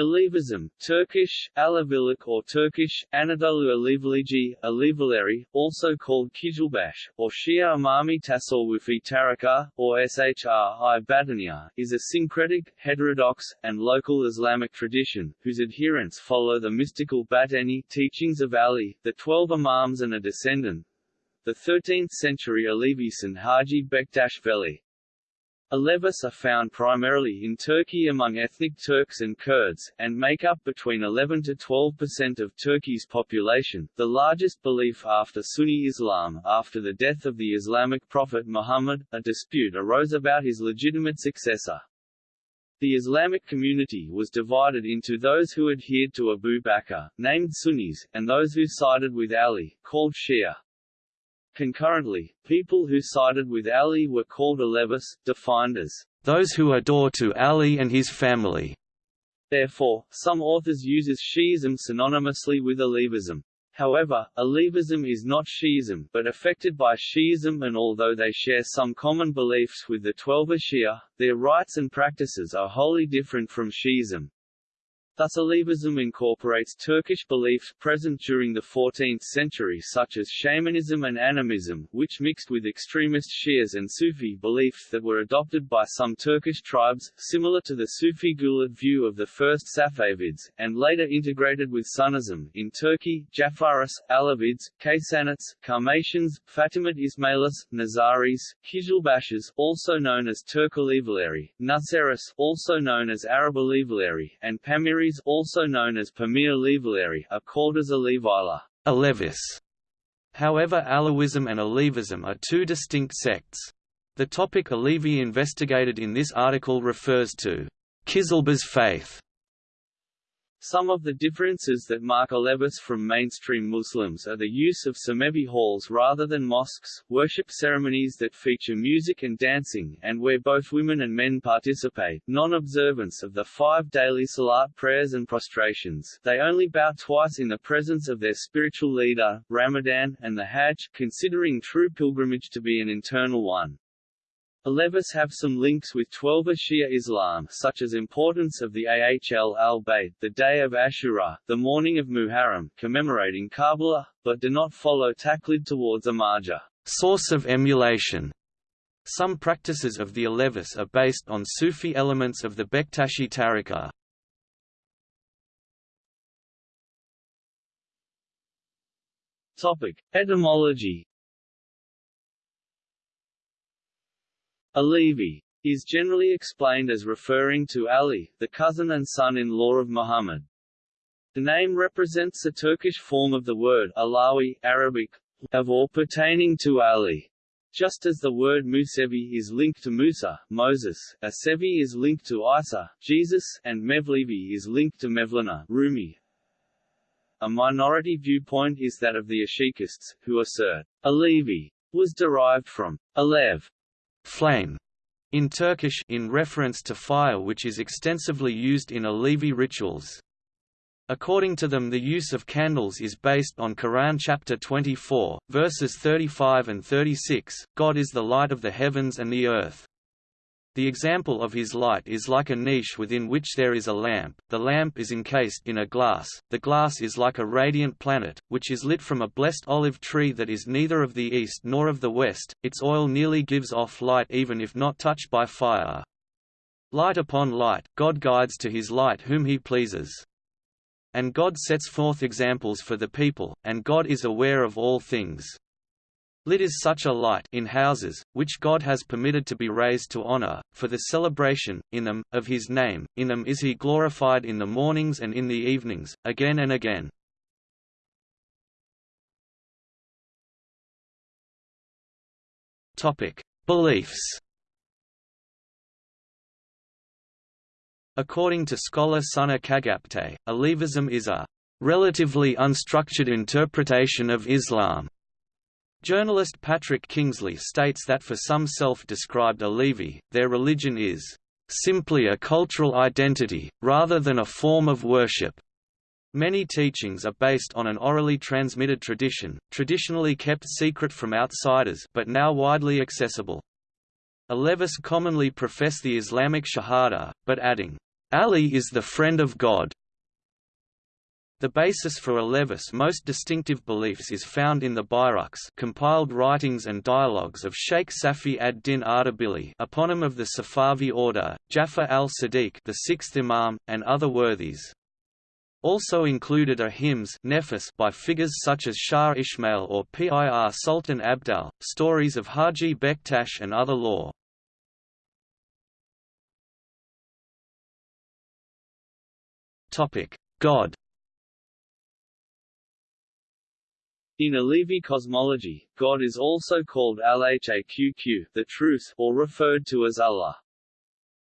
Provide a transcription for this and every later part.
Alevism, Turkish, Alevilik or Turkish, Anadolu Alevilici, Alevileri, also called Kizilbash, or Shia Imami Tasawwufi Tarika, or Shri Batiniya, is a syncretic, heterodox, and local Islamic tradition, whose adherents follow the mystical Batini teachings of Ali, the twelve Imams and a descendant, the 13th-century Alevisan Haji Bektash Veli. Alevis are found primarily in Turkey among ethnic Turks and Kurds, and make up between 11 to 12 percent of Turkey's population, the largest belief after Sunni Islam. After the death of the Islamic prophet Muhammad, a dispute arose about his legitimate successor. The Islamic community was divided into those who adhered to Abu Bakr, named Sunnis, and those who sided with Ali, called Shia. Concurrently, people who sided with Ali were called Alevis, defined as those who adore to Ali and his family. Therefore, some authors uses Shi'ism synonymously with Alevism. However, Alevism is not Shi'ism, but affected by Shi'ism and although they share some common beliefs with the Twelver Shia, their rites and practices are wholly different from Shi'ism. Thus Alevism incorporates Turkish beliefs present during the 14th century such as shamanism and animism, which mixed with extremist Shias and Sufi beliefs that were adopted by some Turkish tribes, similar to the Sufi Gulid view of the first Safavids, and later integrated with Sunnism in Turkey, Jafaris, Alavids, Kaysanids, Karmatians, Fatimid Ismailis, Nizaris, Kizilbashis also known as Turk Alevileri, Nusayris also known as Arab Alevileri, and Pamiris also known as Pamir Levileri are called as Alevila Alevis. However Alawism and Alevism are two distinct sects. The topic Alevi investigated in this article refers to Kizilbash faith, some of the differences that mark Alevis from mainstream Muslims are the use of Semevi halls rather than mosques, worship ceremonies that feature music and dancing, and where both women and men participate, non-observance of the five daily salat prayers and prostrations they only bow twice in the presence of their spiritual leader, Ramadan, and the Hajj, considering true pilgrimage to be an internal one. Alevis have some links with Twelver Shia Islam such as importance of the Ahl al-Bayt, the day of Ashura, the mourning of Muharram, commemorating Karbala, but do not follow Taqlid towards a marja source of emulation. Some practices of the Alevis are based on Sufi elements of the Bektashi Tariqa. Topic: Etymology Alevi is generally explained as referring to Ali, the cousin and son-in-law of Muhammad. The name represents the Turkish form of the word Alawi Arabic, of or pertaining to Ali. Just as the word Musevi is linked to Musa, Moses, Asevi is linked to Isa, Jesus, and Mevlevi is linked to Mevlana, Rumi. A minority viewpoint is that of the Ashikists, who assert, Alevi was derived from Alev, flame in Turkish in reference to fire which is extensively used in Alevi rituals. According to them the use of candles is based on Quran chapter 24, verses 35 and 36, God is the light of the heavens and the earth. The example of his light is like a niche within which there is a lamp, the lamp is encased in a glass, the glass is like a radiant planet, which is lit from a blessed olive tree that is neither of the east nor of the west, its oil nearly gives off light even if not touched by fire. Light upon light, God guides to his light whom he pleases. And God sets forth examples for the people, and God is aware of all things. Lit is such a light in houses, which God has permitted to be raised to honor, for the celebration, in them, of his name, in them is he glorified in the mornings and in the evenings, again and again. Beliefs According to scholar Soner Cagaptay, Alevism is a relatively unstructured interpretation of Islam Journalist Patrick Kingsley states that for some self-described Alevi, their religion is simply a cultural identity, rather than a form of worship. Many teachings are based on an orally transmitted tradition, traditionally kept secret from outsiders but now widely accessible. Alevis commonly profess the Islamic Shahada, but adding, Ali is the friend of God. The basis for Alevis' most distinctive beliefs is found in the Buyruks compiled writings and dialogues of Sheikh Safi ad-Din Ardabili eponym of the Safavi order, Jafar al-Sadiq the sixth Imam, and other worthies. Also included are hymns by figures such as Shah Ismail or Pir Sultan Abdal, stories of Haji Bektash and other law. God In Alevi cosmology, God is also called Al-Haqq the truth, or referred to as Allah.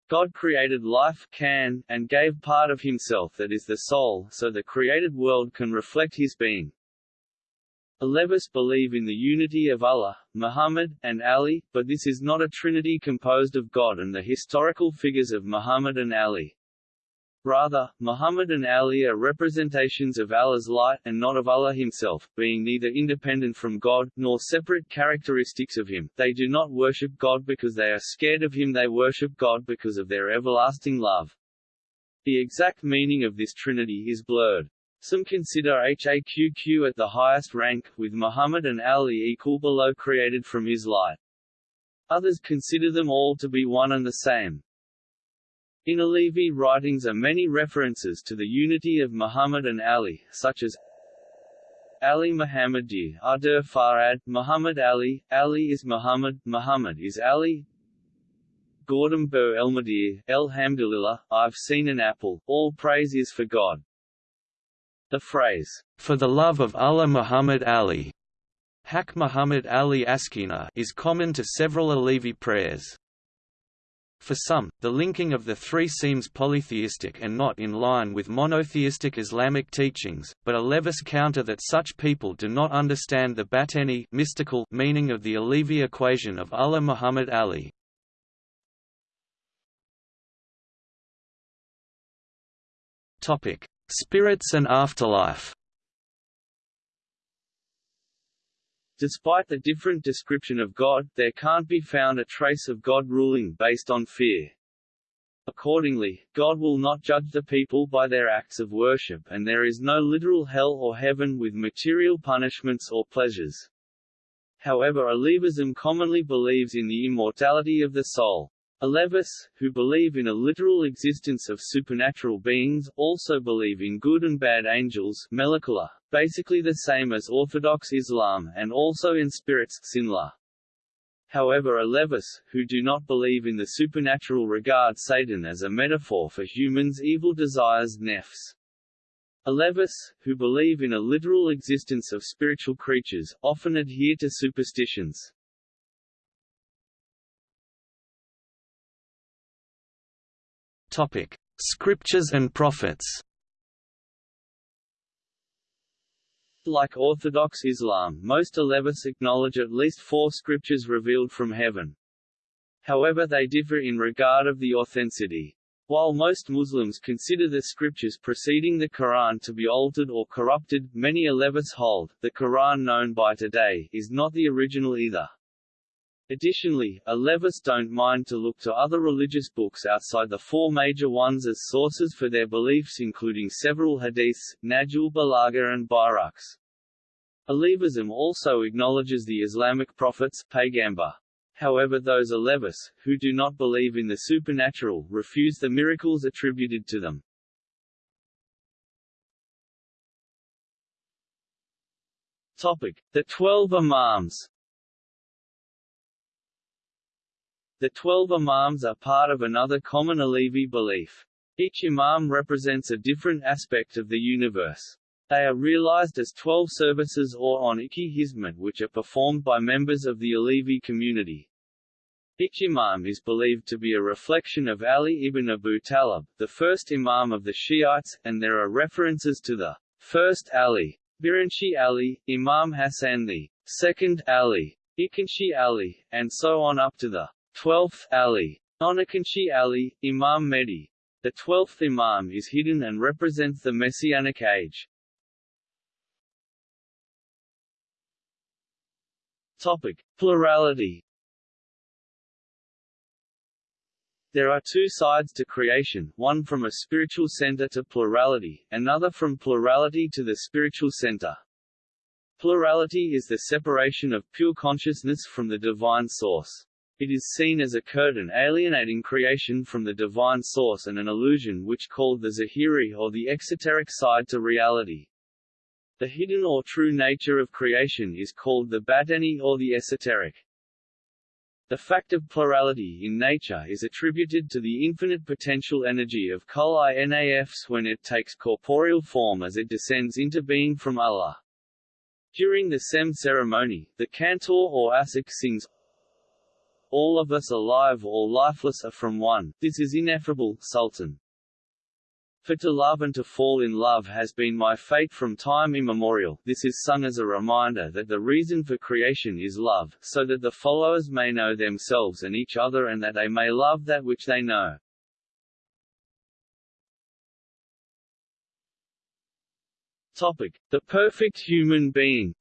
God created life can, and gave part of himself that is the soul so the created world can reflect his being. Alevis believe in the unity of Allah, Muhammad, and Ali, but this is not a trinity composed of God and the historical figures of Muhammad and Ali. Rather, Muhammad and Ali are representations of Allah's light and not of Allah himself, being neither independent from God, nor separate characteristics of him. They do not worship God because they are scared of him they worship God because of their everlasting love. The exact meaning of this trinity is blurred. Some consider Haqq at the highest rank, with Muhammad and Ali equal below created from his light. Others consider them all to be one and the same. In Alevi writings are many references to the unity of Muhammad and Ali, such as Ali Muhammadi, Adur Farad, Muhammad Ali, Ali is Muhammad, Muhammad is Ali. Gordon Bur Elmadir, Elhamdulillah, I've seen an apple, all praise is for God. The phrase, for the love of Allah Muhammad Ali, Hak Muhammad Ali Askina is common to several Alevi prayers. For some, the linking of the three seems polytheistic and not in line with monotheistic Islamic teachings, but Alevis counter that such people do not understand the batini mystical meaning of the Alevi equation of Allah Muhammad Ali. Spirits and afterlife Despite the different description of God, there can't be found a trace of God ruling based on fear. Accordingly, God will not judge the people by their acts of worship and there is no literal hell or heaven with material punishments or pleasures. However Alevism commonly believes in the immortality of the soul. Alevis, who believe in a literal existence of supernatural beings, also believe in good and bad angels basically the same as Orthodox Islam and also in spirits Sinla. However Alevis, who do not believe in the supernatural regard Satan as a metaphor for humans' evil desires nefs. Alevis, who believe in a literal existence of spiritual creatures, often adhere to superstitions. Topic: Scriptures and prophets. Like Orthodox Islam, most Alevis acknowledge at least four scriptures revealed from heaven. However they differ in regard of the authenticity. While most Muslims consider the scriptures preceding the Quran to be altered or corrupted, many Alevis hold, the Quran known by today, is not the original either. Additionally, Alevis don't mind to look to other religious books outside the four major ones as sources for their beliefs including several hadiths, Nahjul Balagha and Buyruks. Alevism also acknowledges the Islamic prophets Paygambar. However those Alevis, who do not believe in the supernatural, refuse the miracles attributed to them. Topic. The Twelve Imams The twelve imams are part of another common Alevi belief. Each imam represents a different aspect of the universe. They are realized as twelve services or on Iki Hizmet which are performed by members of the Alevi community. Each imam is believed to be a reflection of Ali ibn Abu Talib, the first imam of the Shiites, and there are references to the first Ali, Birinchi Ali, Imam Hassan the second Ali, Ikanshi Ali, and so on up to the 12th Ali. Onakanshi Ali, Imam Mehdi. The 12th Imam is hidden and represents the Messianic age. Topic. Plurality There are two sides to creation, one from a spiritual center to plurality, another from plurality to the spiritual center. Plurality is the separation of pure consciousness from the divine source. It is seen as a curtain alienating creation from the divine source and an illusion which called the Zahiri or the exoteric side to reality. The hidden or true nature of creation is called the batini or the esoteric. The fact of plurality in nature is attributed to the infinite potential energy of Kul Inafs when it takes corporeal form as it descends into being from Allah. During the Sem ceremony, the cantor or asik sings All of us alive or lifeless are from one, this is ineffable, Sultan. For to love and to fall in love has been my fate from time immemorial this is sung as a reminder that the reason for creation is love, so that the followers may know themselves and each other and that they may love that which they know. Topic. The perfect human being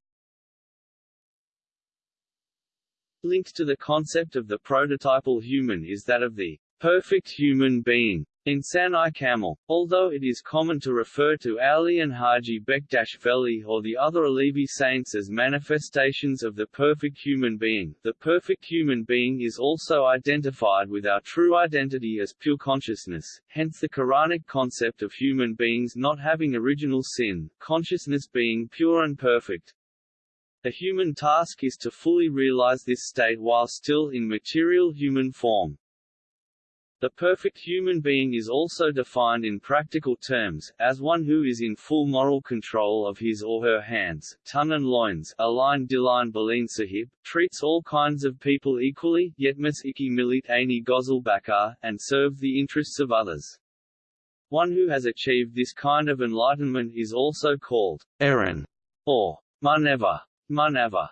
Linked to the concept of the prototypal human is that of the perfect human being in Sanai Kamil, although it is common to refer to Ali and Haji Bektash Veli or the other Alevi saints as manifestations of the perfect human being, the perfect human being is also identified with our true identity as pure consciousness, hence the Quranic concept of human beings not having original sin, consciousness being pure and perfect. The human task is to fully realize this state while still in material human form. The perfect human being is also defined in practical terms, as one who is in full moral control of his or her hands, tongue and loins Align Diline Baleen Sahib, treats all kinds of people equally, yetmas iki milit aini gozel bakar, and serve the interests of others. One who has achieved this kind of enlightenment is also called Aaron or Maneva. Manava.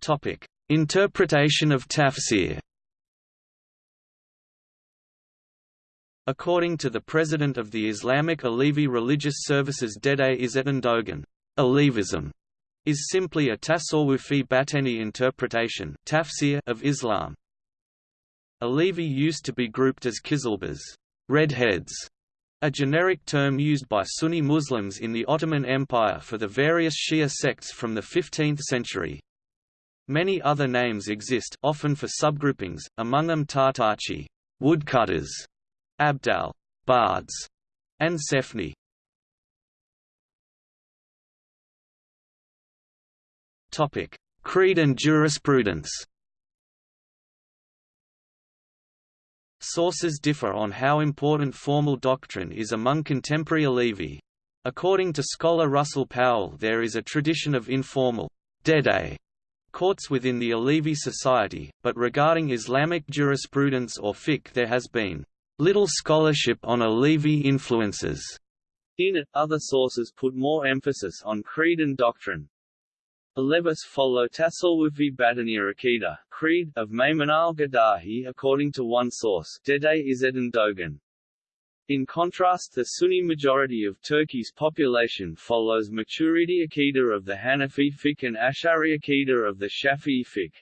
Topic Interpretation of tafsir According to the president of the Islamic Alevi Religious Services Dede Izzeddin Dogan, Alevism is simply a tasawwufi bateni interpretation tafsir of Islam. Alevi used to be grouped as kizilbas redheads, a generic term used by Sunni Muslims in the Ottoman Empire for the various Shia sects from the 15th century. Many other names exist often for subgroupings, among them Tartachi woodcutters, Abdal bards, and Sefni. Creed and jurisprudence. Sources differ on how important formal doctrine is among contemporary Alevi. According to scholar Russell Powell there is a tradition of informal Dede courts within the Alevi society, but regarding Islamic jurisprudence or fiqh there has been little scholarship on Alevi influences. In it, other sources put more emphasis on creed and doctrine. Alevis follow Tasawwufi Batiniya Akida, creed, of Maymun al-Gadahi according to one source Dede Izzeddin Dogan. In contrast the Sunni majority of Turkey's population follows Maturidi Aqidah of the Hanafi fiqh and Ash'ari Aqidah of the Shafi'i fiqh.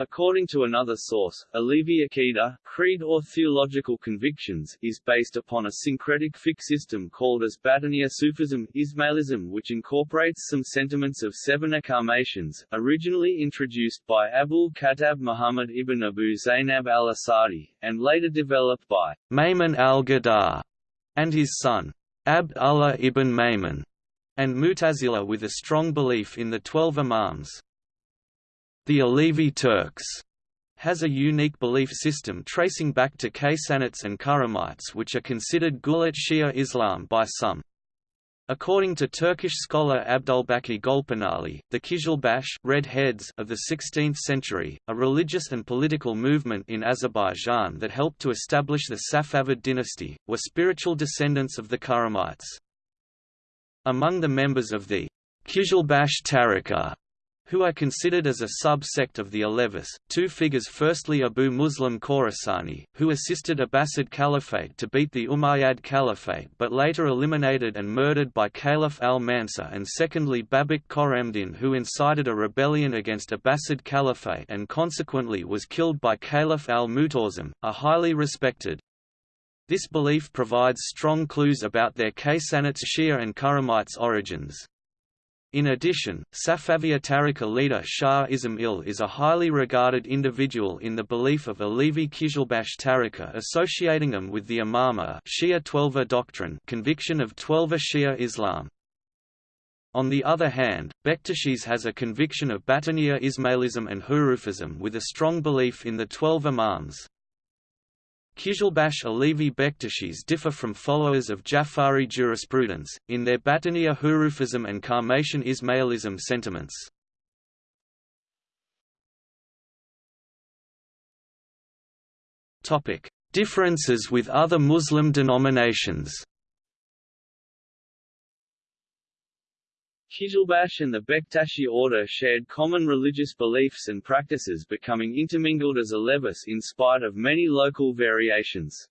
According to another source, Alevi Aqidah, creed or theological convictions, is based upon a syncretic fiqh system called as Batiniya Sufism, Ismailism which incorporates some sentiments of seven acclamations, originally introduced by Abul Khattab Muhammad ibn Abu Zainab al-Asadi, and later developed by Maymun al-Gadar and his son, Abd Allah ibn Maymun, and Mutazila with a strong belief in the twelve Imams. The Alevi Turks has a unique belief system tracing back to Kaysanites and Karamites which are considered Gulat Shia Islam by some. According to Turkish scholar Abdulbaki Golpanali, the Kizilbash Red Heads of the 16th century, a religious and political movement in Azerbaijan that helped to establish the Safavid dynasty, were spiritual descendants of the Karamites. Among the members of the Kizilbash Tarika who are considered as a sub-sect of the Alevis. Two figures firstly Abu Muslim Khorasani, who assisted Abbasid Caliphate to beat the Umayyad Caliphate but later eliminated and murdered by Caliph al-Mansur and secondly Babak Khorramdin who incited a rebellion against Abbasid Caliphate and consequently was killed by Caliph al-Mutawasim, a highly respected. This belief provides strong clues about their Kaysanids Shia and Karamites origins. In addition, Safaviya Tariqa leader Shah Ismail is a highly regarded individual in the belief of Alevi Qizilbash Tariqa associating them with the Imama Shia Twelver doctrine conviction of Twelver Shia Islam. On the other hand, Bektashi's has a conviction of Batiniya Ismailism and Hurufism with a strong belief in the Twelve Imams. Qizilbash Alevi Bektashis differ from followers of Jafari jurisprudence, in their Batiniya Hurufism and Karmatian Ismailism sentiments. Differences with other Muslim denominations Qizilbash and the Bektashi order shared common religious beliefs and practices becoming intermingled as a Alevis in spite of many local variations.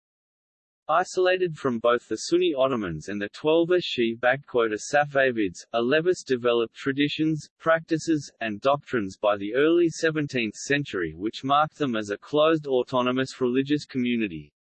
Isolated from both the Sunni Ottomans and the Twelver Shi Safavids, Alevis developed traditions, practices, and doctrines by the early 17th century which marked them as a closed autonomous religious community.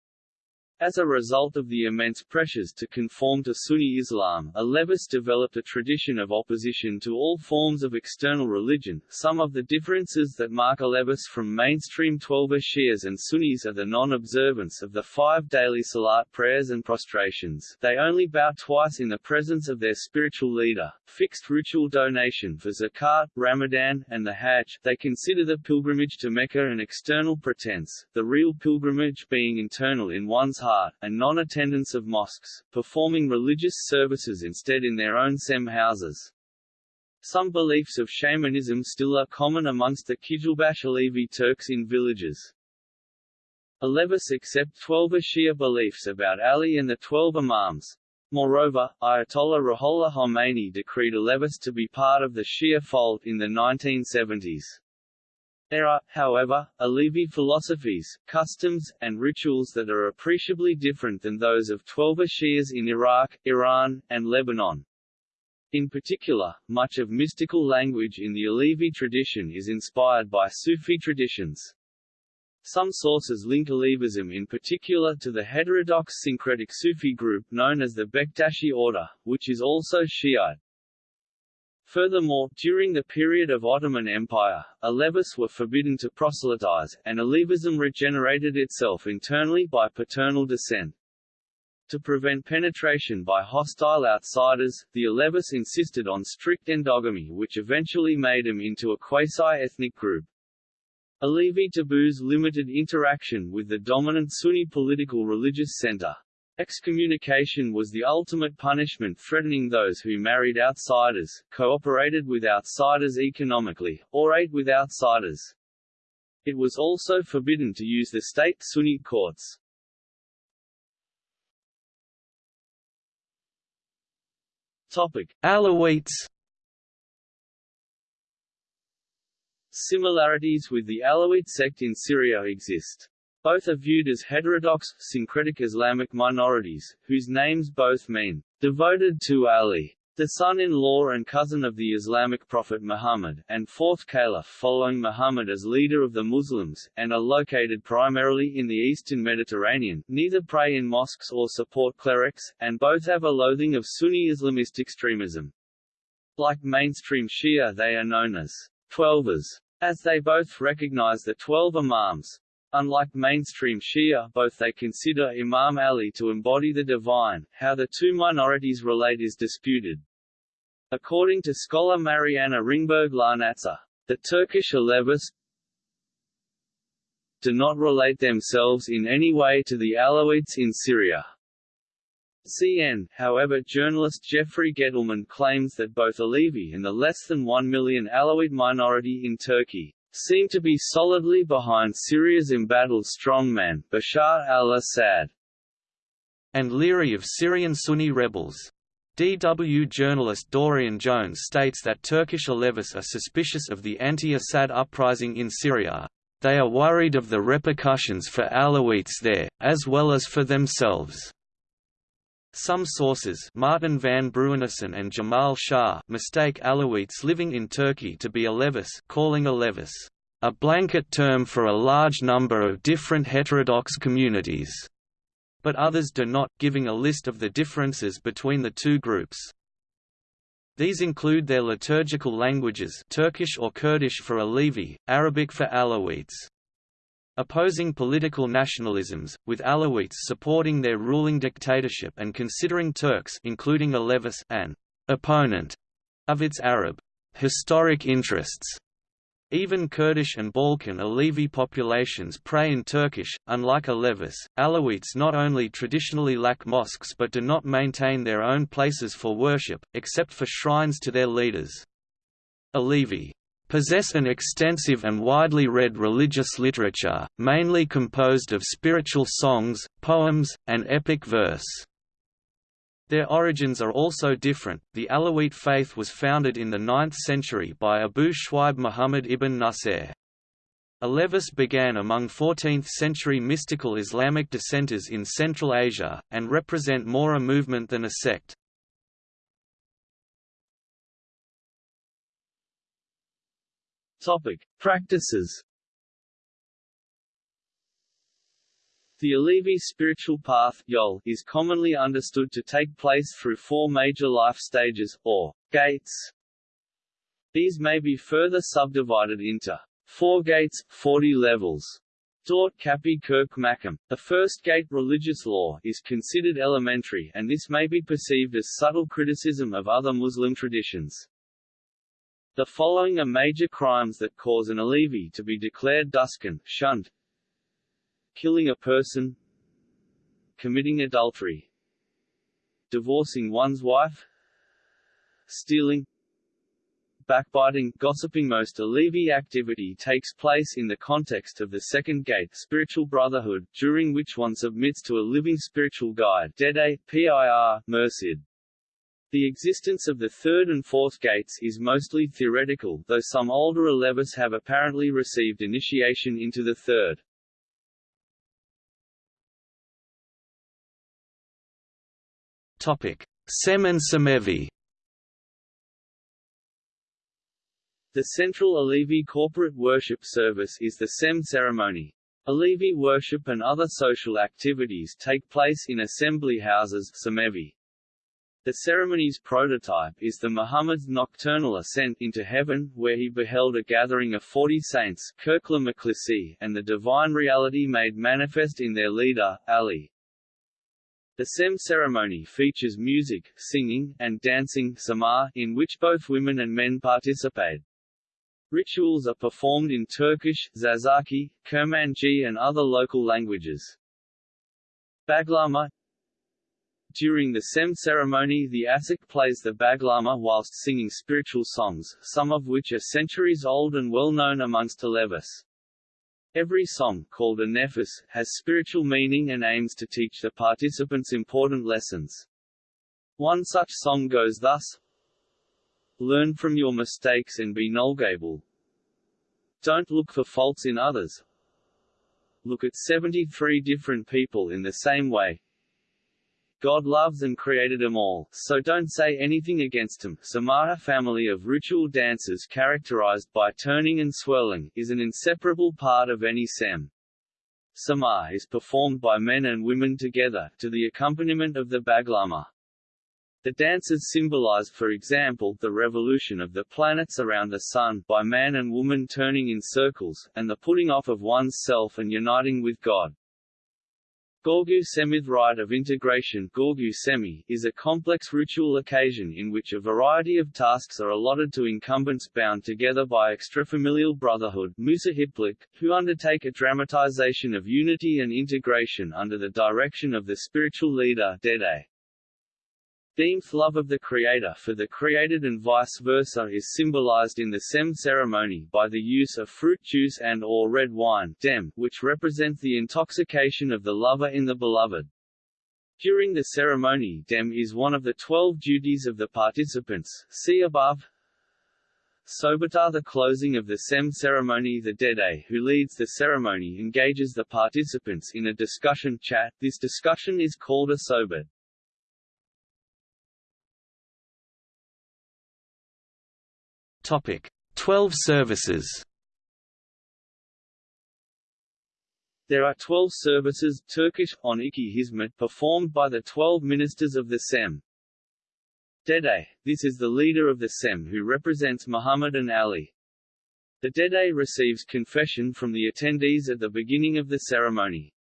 As a result of the immense pressures to conform to Sunni Islam, Alevis developed a tradition of opposition to all forms of external religion. Some of the differences that mark Alevis from mainstream Twelver Shias and Sunnis are the non-observance of the five daily salat prayers and prostrations. They only bow twice in the presence of their spiritual leader, fixed ritual donation for zakat, Ramadan, and the Hajj they consider the pilgrimage to Mecca an external pretense, the real pilgrimage being internal in one's heart and non-attendance of mosques, performing religious services instead in their own sem houses. Some beliefs of shamanism still are common amongst the Qizilbash Alevi Turks in villages. Alevis accept Twelver Shia beliefs about Ali and the Twelve Imams. Moreover, Ayatollah Ruhollah Khomeini decreed Alevis to be part of the Shia fold in the 1970s. There are, however, Alevi philosophies, customs, and rituals that are appreciably different than those of Twelver Shias in Iraq, Iran, and Lebanon. In particular, much of mystical language in the Alevi tradition is inspired by Sufi traditions. Some sources link Alevism in particular to the heterodox syncretic Sufi group known as the Bektashi order, which is also Shiite. Furthermore, during the period of Ottoman Empire, Alevis were forbidden to proselytize, and Alevism regenerated itself internally by paternal descent. To prevent penetration by hostile outsiders, the Alevis insisted on strict endogamy which eventually made them into a quasi-ethnic group. Alevi taboos limited interaction with the dominant Sunni political religious center. Excommunication was the ultimate punishment threatening those who married outsiders, cooperated with outsiders economically, or ate with outsiders. It was also forbidden to use the state Sunni courts. Topic: Alawites Similarities with the Alawite sect in Syria exist. Both are viewed as heterodox, syncretic Islamic minorities, whose names both mean, devoted to Ali, the son-in-law and cousin of the Islamic prophet Muhammad, and fourth caliph following Muhammad as leader of the Muslims, and are located primarily in the eastern Mediterranean, neither pray in mosques or support clerics, and both have a loathing of Sunni Islamist extremism. Like mainstream Shia they are known as Twelvers, as they both recognize the Twelve Imams, Unlike mainstream Shia, both they consider Imam Ali to embody the divine. How the two minorities relate is disputed. According to scholar Mariana Ringberg Larnatzer, the Turkish Alevis do not relate themselves in any way to the Alawites in Syria. CN, however journalist Jeffrey Gettleman claims that both Alevi and the less than 1 million Alawite minority in Turkey seem to be solidly behind Syria's embattled strongman, Bashar al-Assad, and leery of Syrian Sunni rebels. DW journalist Dorian Jones states that Turkish Alevis are suspicious of the anti-Assad uprising in Syria. They are worried of the repercussions for Alawites there, as well as for themselves. Some sources Martin van Bruinessen and Jamal Shah mistake Alawites living in Turkey to be Alevis calling Alevis a blanket term for a large number of different heterodox communities, but others do not, giving a list of the differences between the two groups. These include their liturgical languages Turkish or Kurdish for Alevi, Arabic for Alawites opposing political nationalisms, with Alawites supporting their ruling dictatorship and considering Turks including Alevis an opponent of its Arab historic interests. Even Kurdish and Balkan Alevi populations pray in Turkish. Unlike Alevis, Alawites not only traditionally lack mosques but do not maintain their own places for worship, except for shrines to their leaders. Alevi possess an extensive and widely read religious literature, mainly composed of spiritual songs, poems, and epic verse. Their origins are also different. The Alawite faith was founded in the 9th century by Abu Shwaib Muhammad ibn Nasir. Alevis began among 14th-century mystical Islamic dissenters in Central Asia, and represent more a movement than a sect. Topic: Practices. The Alevi spiritual path yol, is commonly understood to take place through four major life stages, or gates. These may be further subdivided into four gates, 40 levels. Dort Kapi Kirk Makam. The first gate religious law is considered elementary and this may be perceived as subtle criticism of other Muslim traditions. The following are major crimes that cause an Alevi to be declared Duskan, shunned killing a person. Committing adultery. Divorcing one's wife. Stealing. Backbiting gossiping most Alevi activity takes place in the context of the second gate spiritual brotherhood, during which one submits to a living spiritual guide Dede, PIR, Mursid. The existence of the third and fourth gates is mostly theoretical, though some older Alevis have apparently received initiation into the third. Topic: Sem and Semevi. The central Alevi corporate worship service is the Sem ceremony. Alevi worship and other social activities take place in assembly houses Semevi. The ceremony's prototype is the Muhammad's nocturnal ascent into heaven, where he beheld a gathering of forty saints and the divine reality made manifest in their leader, Ali. The Sem ceremony features music, singing, and dancing in which both women and men participate. Rituals are performed in Turkish, Zazaki, Kurmanji and other local languages. Baglama during the Sem ceremony the Asik plays the baglama whilst singing spiritual songs, some of which are centuries old and well known amongst Alevis. Every song, called a nefis, has spiritual meaning and aims to teach the participants important lessons. One such song goes thus Learn from your mistakes and be knowledgeable. Don't look for faults in others. Look at 73 different people in the same way. God loves and created them all, so don't say anything against them. Samaha family of ritual dances characterized by turning and swirling, is an inseparable part of any sem. Samar is performed by men and women together, to the accompaniment of the baglama. The dances symbolize for example the revolution of the planets around the Sun by man and woman turning in circles, and the putting off of one's self and uniting with God. Gorgu Semith rite of integration Gorgu Semi, is a complex ritual occasion in which a variety of tasks are allotted to incumbents bound together by extrafamilial brotherhood Musahiplik, who undertake a dramatization of unity and integration under the direction of the spiritual leader Dede. Deem's love of the Creator for the created and vice versa is symbolized in the Sem ceremony by the use of fruit juice and or red wine dem, which represents the intoxication of the lover in the beloved. During the ceremony dem is one of the twelve duties of the participants, see above. Sobata The closing of the SEM ceremony The Dede who leads the ceremony engages the participants in a discussion chat, this discussion is called a sobat. Topic: 12 services. There are 12 services Turkish on iki hizmet performed by the 12 ministers of the SEM. Dede, this is the leader of the SEM who represents Muhammad and Ali. The Dede receives confession from the attendees at the beginning of the ceremony.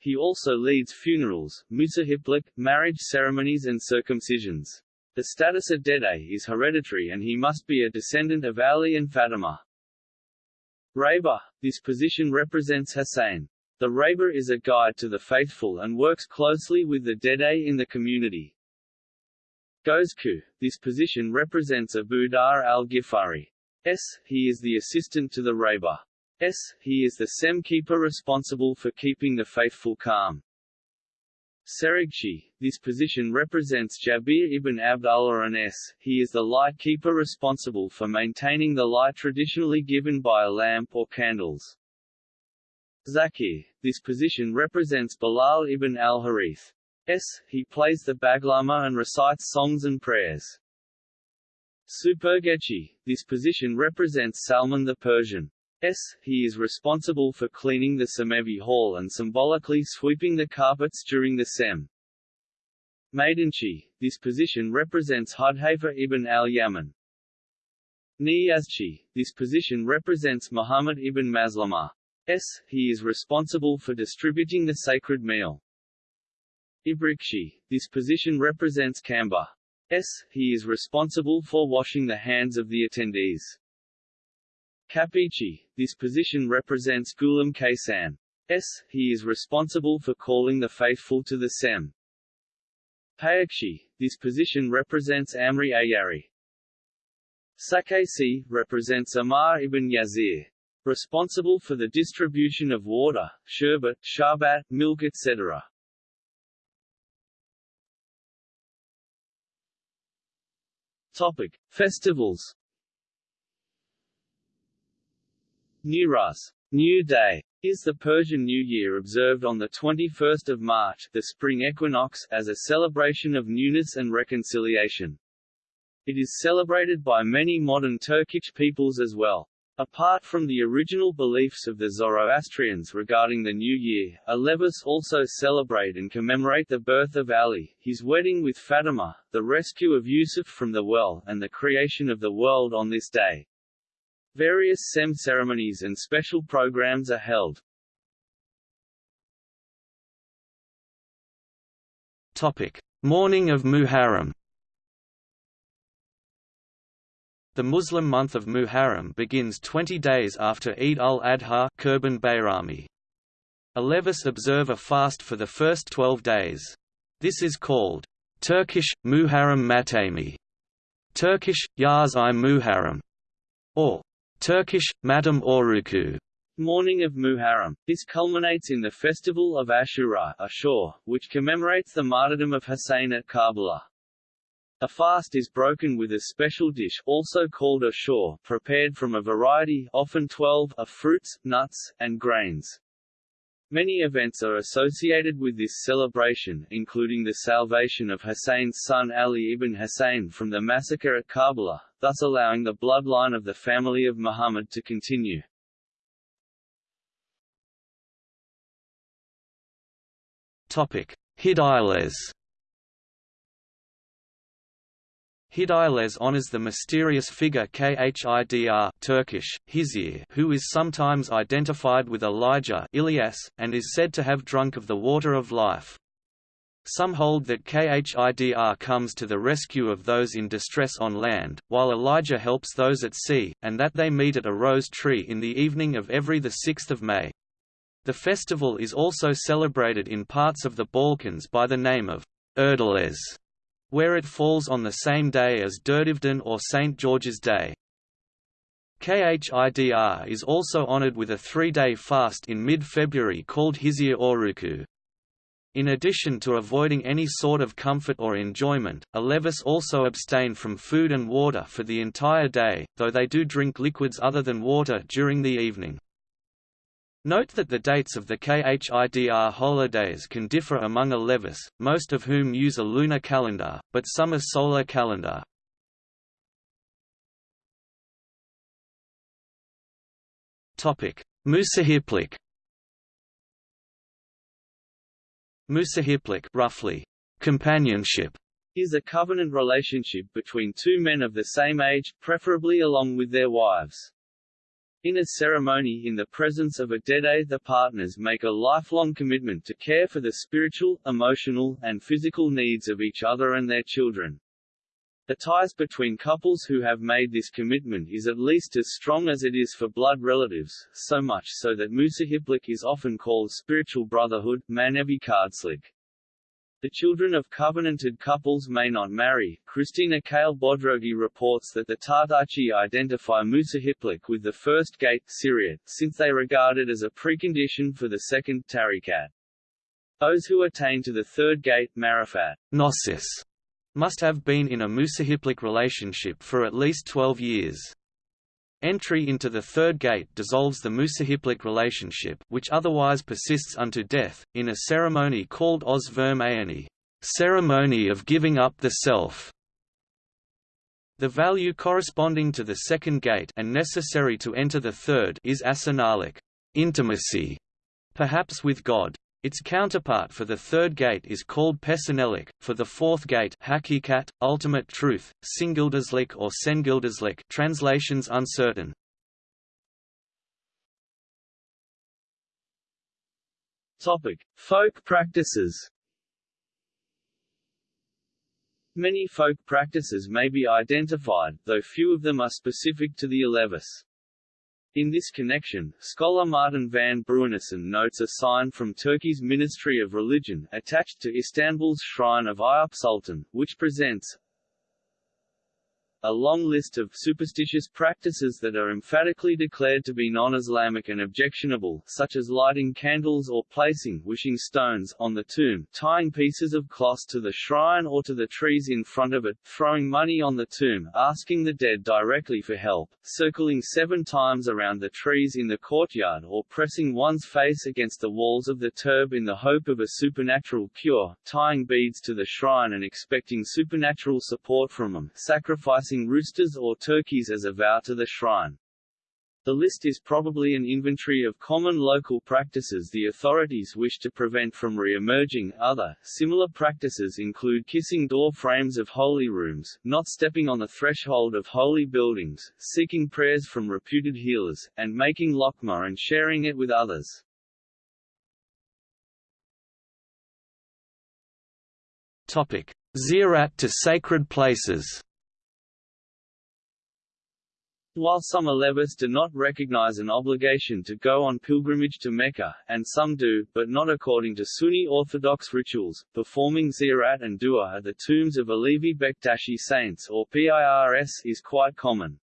He also leads funerals, musahiplik, marriage ceremonies and circumcisions. The status of Dede is hereditary and he must be a descendant of Ali and Fatima. Raber, this position represents Hussein. The Raber is a guide to the faithful and works closely with the Dede in the community. Gozku, this position represents Abu Dharr al-Ghifari. S. He is the assistant to the Raber. S. He is the SEM keeper responsible for keeping the faithful calm. Serigchi, this position represents Jabir ibn Abdullah and S. He is the light keeper responsible for maintaining the light traditionally given by a lamp or candles. Zakir, this position represents Bilal ibn al-Harith. S. He plays the baglama and recites songs and prayers. Supergechi, this position represents Salman the Persian. S. He is responsible for cleaning the Semevi hall and symbolically sweeping the carpets during the SEM. Maidanchi, this position represents Hudhaifa ibn al-Yaman. Niyazchi, this position represents Muhammad ibn Maslama. S. He is responsible for distributing the sacred meal. Ibrikshi, this position represents Kamba. S. He is responsible for washing the hands of the attendees. Kapichi, this position represents Gulam Kaysan. S. He is responsible for calling the faithful to the SEM. Payakshi, this position represents Amri Ayari. Sakesi, represents Ammar ibn Yasir. Responsible for the distribution of water, sherbet, sharbat, milk etc. Topic. Festivals Newroz New Day is the Persian New Year observed on the 21st of March, the spring equinox, as a celebration of newness and reconciliation. It is celebrated by many modern Turkic peoples as well. Apart from the original beliefs of the Zoroastrians regarding the New Year, Alevis also celebrate and commemorate the birth of Ali, his wedding with Fatima, the rescue of Yusuf from the well, and the creation of the world on this day. Various SEM ceremonies and special programs are held. Topic: Mourning of Muharram. The Muslim month of Muharram begins 20 days after Eid al-Adha Kurban Bayrami. Alevis observe a fast for the first 12 days. This is called Turkish Muharram Matami, Turkish Yaz i Muharram, or Turkish, Madam Oruku Mourning of Muharram. This culminates in the festival of Ashura Ashur, which commemorates the martyrdom of Hussein at Karbala. A fast is broken with a special dish also called ashur, prepared from a variety often 12 of fruits, nuts, and grains. Many events are associated with this celebration, including the salvation of Hussein's son Ali ibn Hussein from the massacre at Karbala, thus allowing the bloodline of the family of Muhammad to continue. Topic: Hidayles honors the mysterious figure Khidr Turkish, Hizir, who is sometimes identified with Elijah Ilyas, and is said to have drunk of the water of life. Some hold that Khidr comes to the rescue of those in distress on land, while Elijah helps those at sea, and that they meet at a rose tree in the evening of every 6 May. The festival is also celebrated in parts of the Balkans by the name of Erdeles where it falls on the same day as Durdivdan or St. George's Day. Khidr is also honored with a three-day fast in mid-February called Hizir Oruku. In addition to avoiding any sort of comfort or enjoyment, Alevis also abstain from food and water for the entire day, though they do drink liquids other than water during the evening. Note that the dates of the KHIDR holidays can differ among Alevis, most of whom use a lunar calendar, but some a solar calendar. Musahiplik Musahiplik roughly, companionship is a covenant relationship between two men of the same age, preferably along with their wives. In a ceremony in the presence of a dede the partners make a lifelong commitment to care for the spiritual, emotional, and physical needs of each other and their children. The ties between couples who have made this commitment is at least as strong as it is for blood relatives, so much so that Musahiplik is often called spiritual brotherhood, Manevi Kardslik. The children of covenanted couples may not marry. Krisztina Kehl-Bodrogi reports that the Tartachi identify Musahiplik with the first gate Syriot, since they regard it as a precondition for the second Tarikat. Those who attain to the third gate Marifat Gnosis, must have been in a Musahiplik relationship for at least 12 years. Entry into the third gate dissolves the Musahiplik relationship which otherwise persists unto death, in a ceremony called Oz Vermayani ceremony of giving up the self. The value corresponding to the second gate and necessary to enter the third is asanalik intimacy, perhaps with God. Its counterpart for the third gate is called Pesanelik, for the fourth gate Hakikat, ultimate truth, Singildaslik or Sengildaslik translations uncertain. Topic: Folk practices. Many folk practices may be identified, though few of them are specific to the Alevis. In this connection, scholar Martin van Bruinessen notes a sign from Turkey's Ministry of Religion, attached to Istanbul's shrine of Eyüp Sultan, which presents a long list of superstitious practices that are emphatically declared to be non-Islamic and objectionable, such as lighting candles or placing wishing stones on the tomb, tying pieces of cloth to the shrine or to the trees in front of it, throwing money on the tomb, asking the dead directly for help, circling seven times around the trees in the courtyard or pressing one's face against the walls of the turb in the hope of a supernatural cure, tying beads to the shrine and expecting supernatural support from them, sacrificing sacrificing roosters or turkeys as a vow to the shrine. The list is probably an inventory of common local practices the authorities wish to prevent from re-emerging. Other, similar practices include kissing door frames of holy rooms, not stepping on the threshold of holy buildings, seeking prayers from reputed healers, and making lokma and sharing it with others. Topic. Ziyarat to sacred places while some Alevis do not recognize an obligation to go on pilgrimage to Mecca, and some do, but not according to Sunni Orthodox rituals, performing ziyarat and dua at the tombs of Alevi Bektashi saints or PIRS is quite common.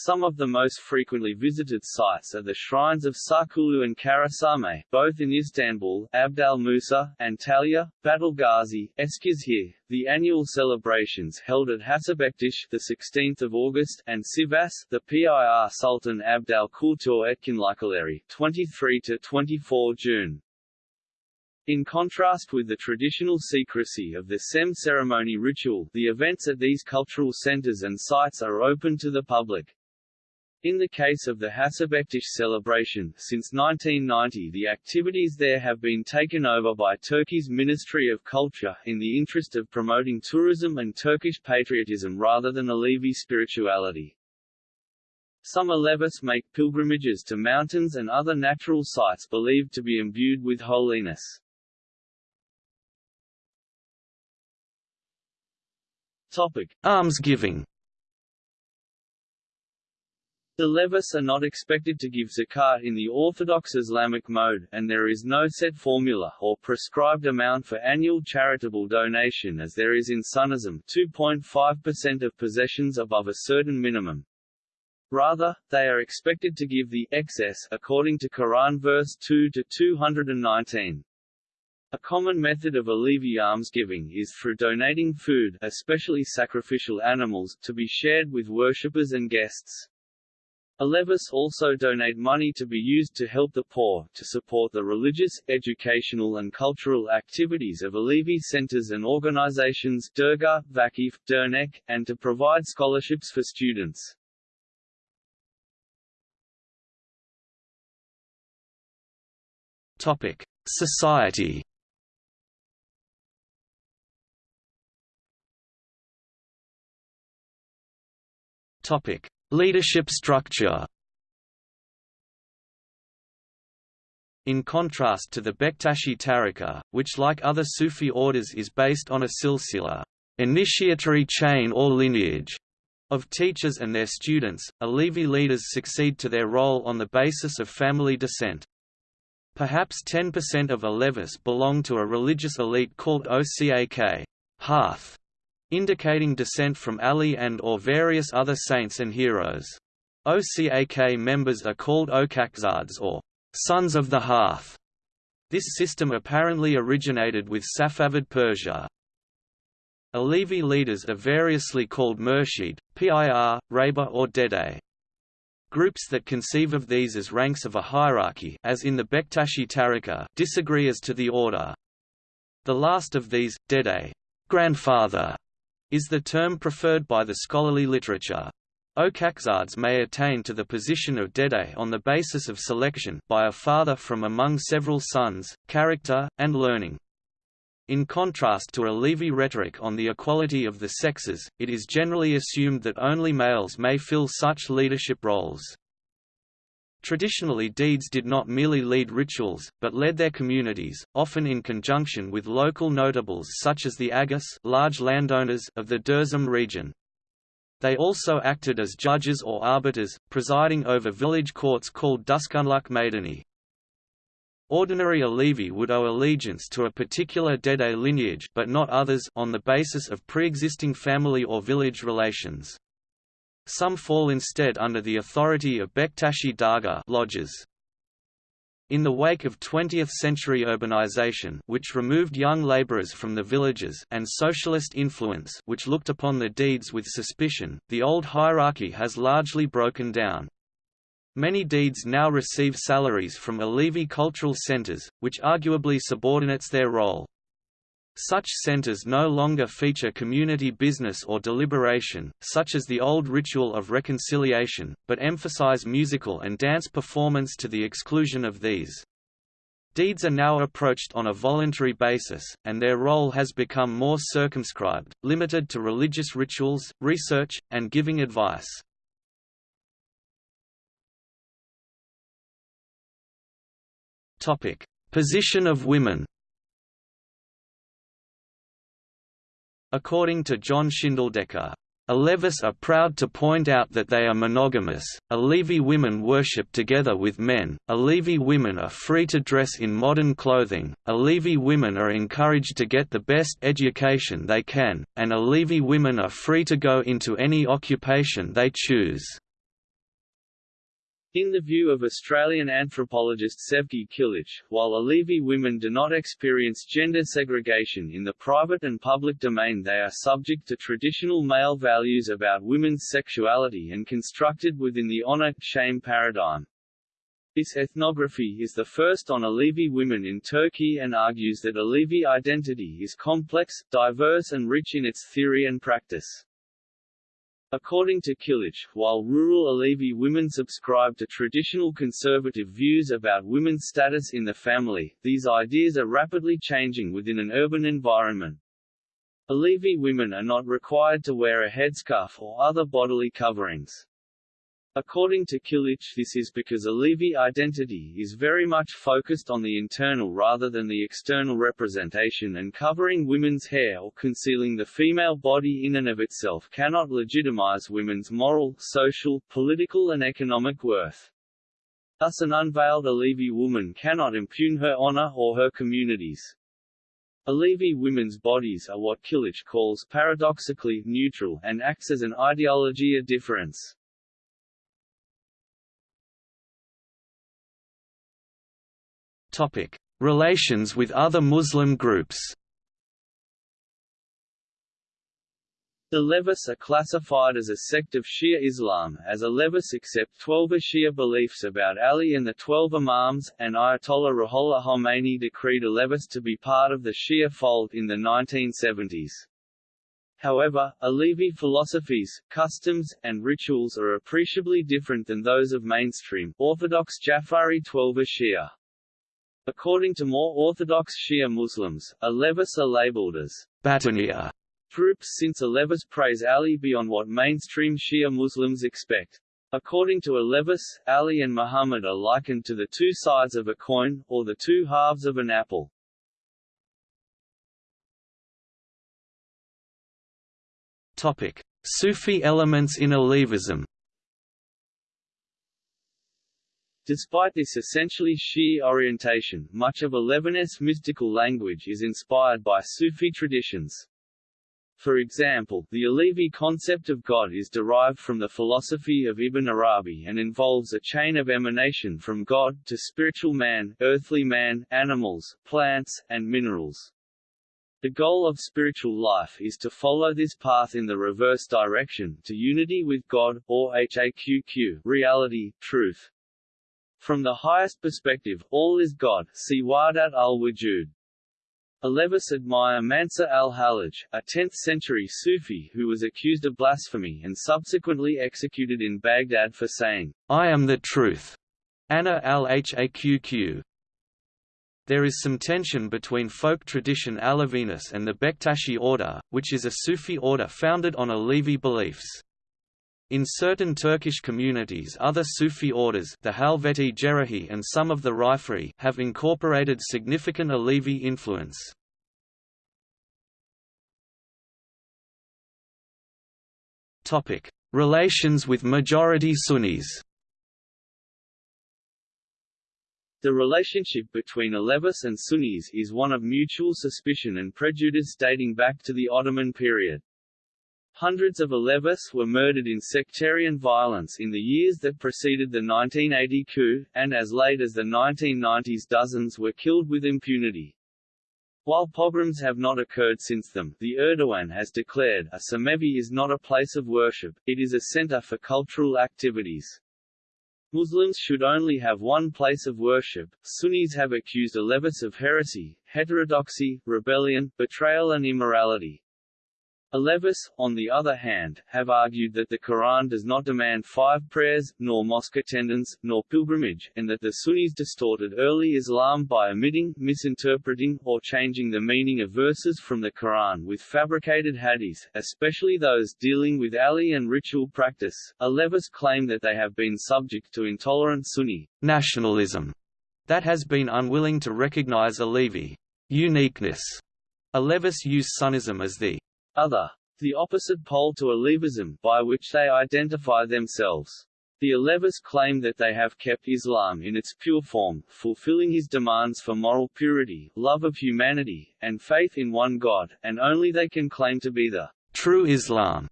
Some of the most frequently visited sites are the shrines of Sarkulu and Karasame, both in Istanbul, Abdal Musa, Antalya, Battalgazi, Eskişehir, the annual celebrations held at Hacıbektaş the 16th of August, and Sivas, the PIR Sultan Abdal Kultur Etkinlikleri 23 to 24 June. In contrast with the traditional secrecy of the SEM ceremony ritual, the events at these cultural centers and sites are open to the public. In the case of the Hacıbektaş celebration, since 1990 the activities there have been taken over by Turkey's Ministry of Culture, in the interest of promoting tourism and Turkish patriotism rather than Alevi spirituality. Some Alevis make pilgrimages to mountains and other natural sites believed to be imbued with holiness. Topic. Almsgiving the Levis are not expected to give zakat in the Orthodox Islamic mode, and there is no set formula, or prescribed amount for annual charitable donation as there is in Sunnism 2.5% of possessions above a certain minimum. Rather, they are expected to give the excess according to Quran verse 2 to 219. A common method of Alevi almsgiving is through donating food especially sacrificial animals to be shared with worshippers and guests. Alevis also donate money to be used to help the poor, to support the religious, educational and cultural activities of Alevi centers and organizations Durga, Vakif, Dernek, and to provide scholarships for students. Topic: Society. Topic: Leadership structure. In contrast to the Bektashi Tariqa, which like other Sufi orders is based on a silsila initiatory chain or lineage of teachers and their students, Alevi leaders succeed to their role on the basis of family descent. Perhaps 10% of Alevis belong to a religious elite called Ocak hearth, indicating descent from Ali and or various other saints and heroes. Ocak members are called Okakzads or sons of the hearth. This system apparently originated with Safavid Persia. Alevi leaders are variously called Murshid, Pir, Reba or Dede. Groups that conceive of these as ranks of a hierarchy as in the Bektashi Tariqa disagree as to the order. The last of these, Dede grandfather, is the term preferred by the scholarly literature. Okakzads may attain to the position of Dede on the basis of selection by a father from among several sons, character, and learning. In contrast to Alevi rhetoric on the equality of the sexes, it is generally assumed that only males may fill such leadership roles. Traditionally Dedes did not merely lead rituals, but led their communities, often in conjunction with local notables such as the Agus large landowners of the Dersim region. They also acted as judges or arbiters, presiding over village courts called Duskunluk Maidani. Ordinary Alevi would owe allegiance to a particular Dede lineage but not others on the basis of pre-existing family or village relations. Some fall instead under the authority of Bektashi Dargah lodges. In the wake of 20th-century urbanization which removed young laborers from the villages and socialist influence which looked upon the dedes with suspicion, the old hierarchy has largely broken down. Many dedes now receive salaries from Alevi cultural centers, which arguably subordinates their role. Such centers no longer feature community business or deliberation, such as the old ritual of reconciliation, but emphasize musical and dance performance to the exclusion of these. Dedes are now approached on a voluntary basis, and their role has become more circumscribed, limited to religious rituals, research, and giving advice. Position of women According to John Shindeldecker, Alevis are proud to point out that they are monogamous. Alevi women worship together with men. Alevi women are free to dress in modern clothing. Alevi women are encouraged to get the best education they can, and Alevi women are free to go into any occupation they choose. In the view of Australian anthropologist Sevgi Kilic, while Alevi women do not experience gender segregation in the private and public domain they are subject to traditional male values about women's sexuality and constructed within the honor-shame paradigm. This ethnography is the first on Alevi women in Turkey and argues that Alevi identity is complex, diverse and rich in its theory and practice. According to Kilic, while rural Alevi women subscribe to traditional conservative views about women's status in the family, these ideas are rapidly changing within an urban environment. Alevi women are not required to wear a headscarf or other bodily coverings. According to Kilic this is because Alevi identity is very much focused on the internal rather than the external representation and covering women's hair or concealing the female body in and of itself cannot legitimize women's moral, social, political and economic worth. Thus an unveiled Alevi woman cannot impugn her honor or her community's. Alevi women's bodies are what Kilic calls paradoxically neutral and acts as an ideology of difference. Topic: Relations with other Muslim groups The Alevis are classified as a sect of Shia Islam, as Alevis accept Twelver Shia beliefs about Ali and the Twelve Imams, and Ayatollah Ruhollah Khomeini decreed Alevis to be part of the Shia fold in the 1970s. However, Alevi philosophies, customs, and rituals are appreciably different than those of mainstream, Orthodox Jafari Twelver Shia. According to more Orthodox Shia Muslims, Alevis are labeled as Batiniya troops since Alevis praise Ali beyond what mainstream Shia Muslims expect. According to Alevis, Ali and Muhammad are likened to the two sides of a coin, or the two halves of an apple. Topic: Sufi elements in Alevism. Despite this essentially Shi'i orientation, much of Alevi's mystical language is inspired by Sufi traditions. For example, the Alevi concept of God is derived from the philosophy of Ibn Arabi and involves a chain of emanation from God, to spiritual man, earthly man, animals, plants, and minerals. The goal of spiritual life is to follow this path in the reverse direction, to unity with God, or HAQQ reality, truth. From the highest perspective, all is God see Wahdat al-Wujud. Alevis admire Mansur al-Hallaj, a 10th-century Sufi who was accused of blasphemy and subsequently executed in Baghdad for saying, I am the truth. Ana al-Haqq. There is some tension between folk tradition Aleviness and the Bektashi order, which is a Sufi order founded on Alevi beliefs. In certain Turkish communities other Sufi orders the Halveti Cerahi and some of the Rifri have incorporated significant Alevi influence. Relations with majority Sunnis The relationship between Alevis and Sunnis is one of mutual suspicion and prejudice dating back to the Ottoman period. Hundreds of Alevis were murdered in sectarian violence in the years that preceded the 1980 coup, and as late as the 1990s dozens were killed with impunity. While pogroms have not occurred since them, the Erdogan has declared, a Cemevi is not a place of worship, it is a center for cultural activities. Muslims should only have one place of worship. Sunnis have accused Alevis of heresy, heterodoxy, rebellion, betrayal and immorality. Alevis, on the other hand, have argued that the Quran does not demand five prayers, nor mosque attendance, nor pilgrimage, and that the Sunnis distorted early Islam by omitting, misinterpreting, or changing the meaning of verses from the Quran with fabricated hadiths, especially those dealing with Ali and ritual practice. Alevis claim that they have been subject to intolerant Sunni nationalism that has been unwilling to recognize Alevi uniqueness. Alevis use Sunnism as the other. The opposite pole to Alevism, by which they identify themselves. The Alevis claim that they have kept Islam in its pure form, fulfilling his demands for moral purity, love of humanity, and faith in one God, and only they can claim to be the true Islam.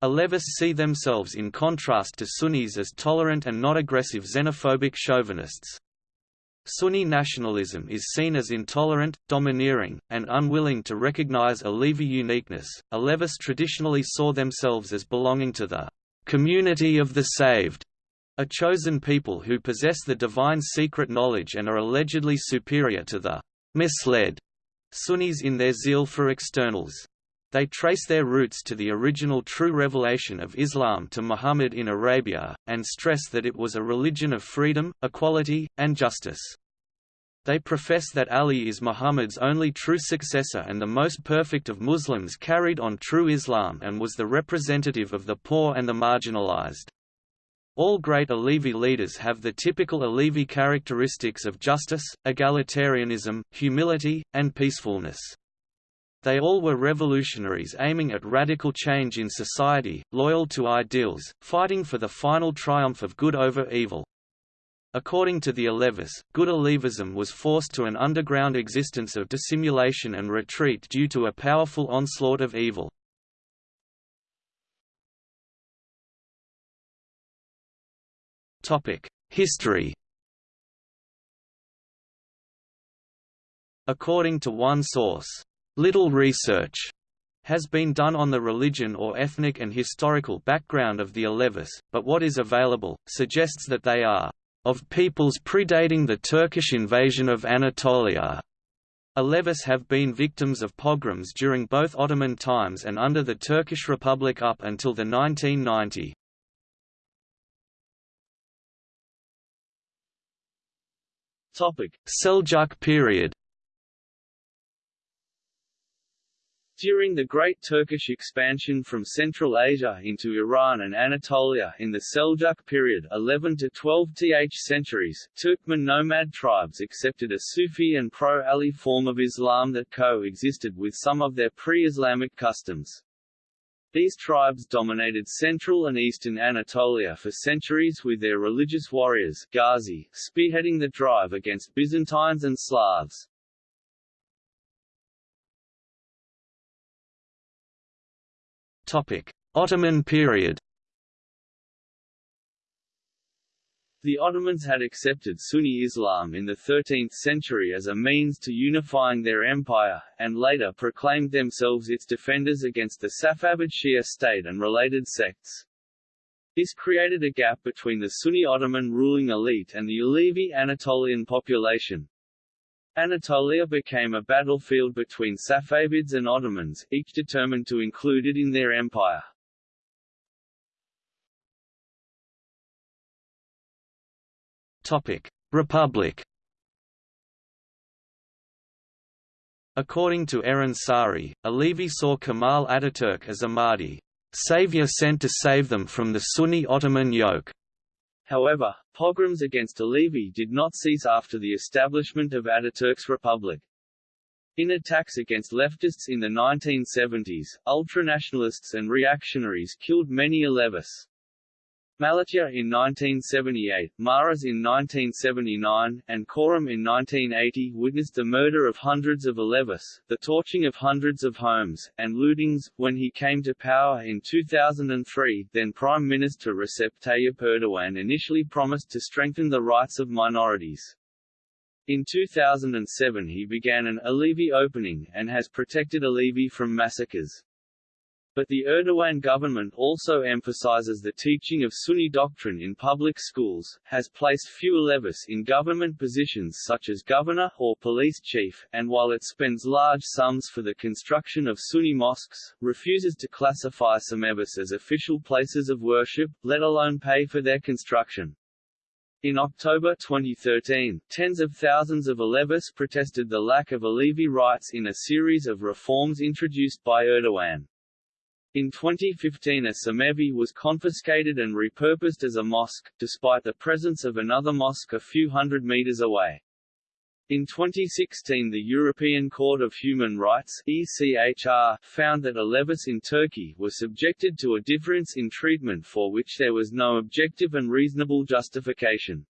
Alevis see themselves in contrast to Sunnis as tolerant and not aggressive xenophobic chauvinists. Sunni nationalism is seen as intolerant, domineering, and unwilling to recognize Alevi uniqueness. Alevis traditionally saw themselves as belonging to the community of the saved, a chosen people who possess the divine secret knowledge and are allegedly superior to the misled Sunnis in their zeal for externals. They trace their roots to the original true revelation of Islam to Muhammad in Arabia, and stress that it was a religion of freedom, equality, and justice. They profess that Ali is Muhammad's only true successor and the most perfect of Muslims carried on true Islam and was the representative of the poor and the marginalized. All great Alevi leaders have the typical Alevi characteristics of justice, egalitarianism, humility, and peacefulness. They all were revolutionaries aiming at radical change in society, loyal to ideals, fighting for the final triumph of good over evil. According to the Alevis, good Alevism was forced to an underground existence of dissimulation and retreat due to a powerful onslaught of evil. History According to one source, little research has been done on the religion or ethnic and historical background of the Alevis, but what is available, suggests that they are of peoples predating the Turkish invasion of Anatolia. Alevis have been victims of pogroms during both Ottoman times and under the Turkish Republic up until the 1990. Seljuk period During the Great Turkish expansion from Central Asia into Iran and Anatolia in the Seljuk period 11 to 12th centuries, Turkmen nomad tribes accepted a Sufi and pro-Ali form of Islam that co-existed with some of their pre-Islamic customs. These tribes dominated central and eastern Anatolia for centuries with their religious warriors Ghazi, spearheading the drive against Byzantines and Slavs. Ottoman period. The Ottomans had accepted Sunni Islam in the 13th century as a means to unifying their empire, and later proclaimed themselves its defenders against the Safavid Shia state and related sects. This created a gap between the Sunni Ottoman ruling elite and the Alevi Anatolian population, Anatolia became a battlefield between Safavids and Ottomans, each determined to include it in their empire. Topic: Republic. According to Eren Sari, Alevi saw Kemal Ataturk as a Mahdi, savior sent to save them from the Sunni Ottoman yoke. However, pogroms against Alevi did not cease after the establishment of Ataturk's republic. In attacks against leftists in the 1970s, ultranationalists and reactionaries killed many Alevis. Malatya in 1978, Maras in 1979, and Corum in 1980 witnessed the murder of hundreds of Alevis, the torching of hundreds of homes, and lootings. When he came to power in 2003, then Prime Minister Recep Tayyip Erdogan initially promised to strengthen the rights of minorities. In 2007 he began an Alevi opening, and has protected Alevi from massacres. But the Erdogan government also emphasizes the teaching of Sunni doctrine in public schools, has placed few Alevis in government positions such as governor or police chief, and while it spends large sums for the construction of Sunni mosques, refuses to classify some Alevis as official places of worship, let alone pay for their construction. In October 2013, tens of thousands of Alevis protested the lack of Alevi rights in a series of reforms introduced by Erdogan. In 2015 a Cemevi was confiscated and repurposed as a mosque, despite the presence of another mosque a few hundred meters away. In 2016 the European Court of Human Rights ECHR, found that Alevis in Turkey were subjected to a difference in treatment for which there was no objective and reasonable justification.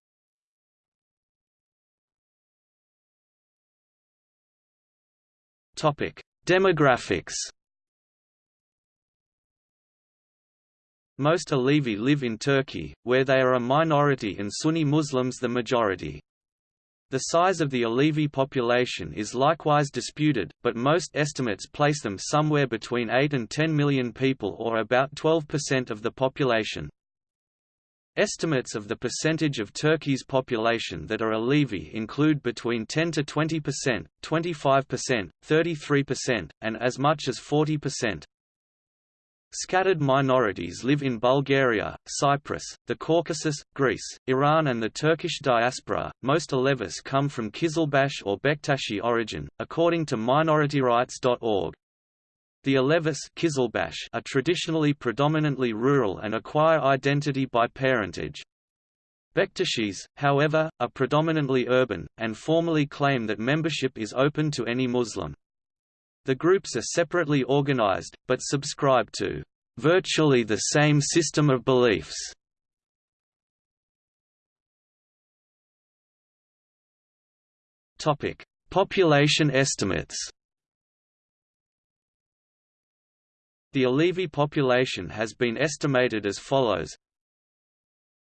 Topic: Demographics Most Alevi live in Turkey, where they are a minority and Sunni Muslims the majority. The size of the Alevi population is likewise disputed, but most estimates place them somewhere between 8 and 10 million people or about 12% of the population. Estimates of the percentage of Turkey's population that are Alevi include between 10 to 20%, 25%, 33%, and as much as 40%. Scattered minorities live in Bulgaria, Cyprus, the Caucasus, Greece, Iran, and the Turkish diaspora. Most Alevis come from Kizilbash or Bektashi origin, according to minorityrights.org. The Alevis are traditionally predominantly rural and acquire identity by parentage. Bektashis, however, are predominantly urban, and formally claim that membership is open to any Muslim. The groups are separately organized, but subscribe to virtually the same system of beliefs. Topic: Population estimates. The Alevi population has been estimated as follows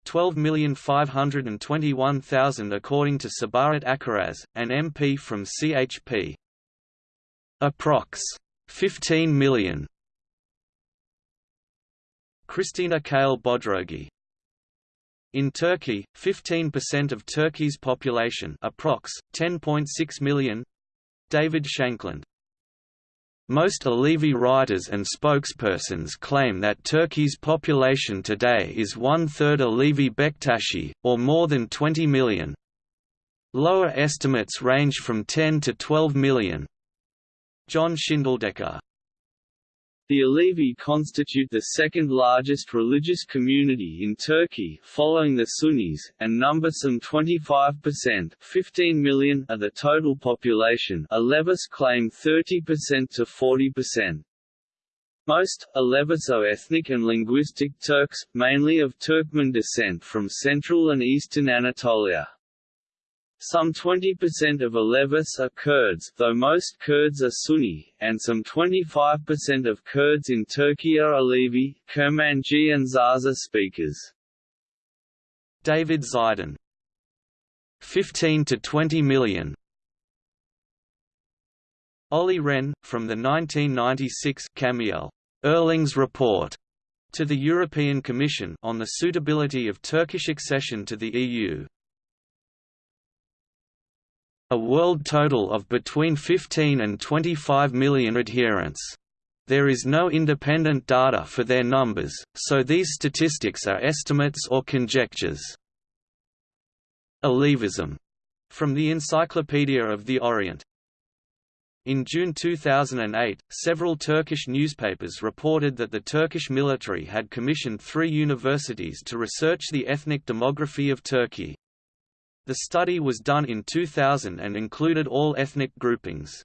12,521,000 according to Sabahat Akkiraz, an MP from CHP. Approx. 15 million. Krisztina Kehl-Bodrogi in Turkey, 15% of Turkey's population approx. 10.6 million David Shankland most Alevi writers and spokespersons claim that Turkey's population today is one-third Alevi Bektashi, or more than 20 million. Lower estimates range from 10 to 12 million. John Shindeldecker the Alevi constitute the second largest religious community in Turkey, following the Sunnis, and number some 25% 15 million of the total population Alevis claim 30% to 40%. Most, Alevis are ethnic and linguistic Turks, mainly of Turkmen descent from central and eastern Anatolia. Some 20% of Alevis are Kurds, though most Kurds are Sunni, and some 25% of Kurds in Turkey are Alevi, Kurmanji and Zaza speakers. David Zeidan 15 to 20 million. Olli Rehn, from the 1996 Camiel Eurlings Report to the European Commission on the suitability of Turkish accession to the EU, a world total of between 15 and 25 million adherents. There is no independent data for their numbers, so these statistics are estimates or conjectures. Alevism, from the Encyclopedia of the Orient. In June 2008, several Turkish newspapers reported that the Turkish military had commissioned three universities to research the ethnic demography of Turkey. The study was done in 2000 and included all ethnic groupings.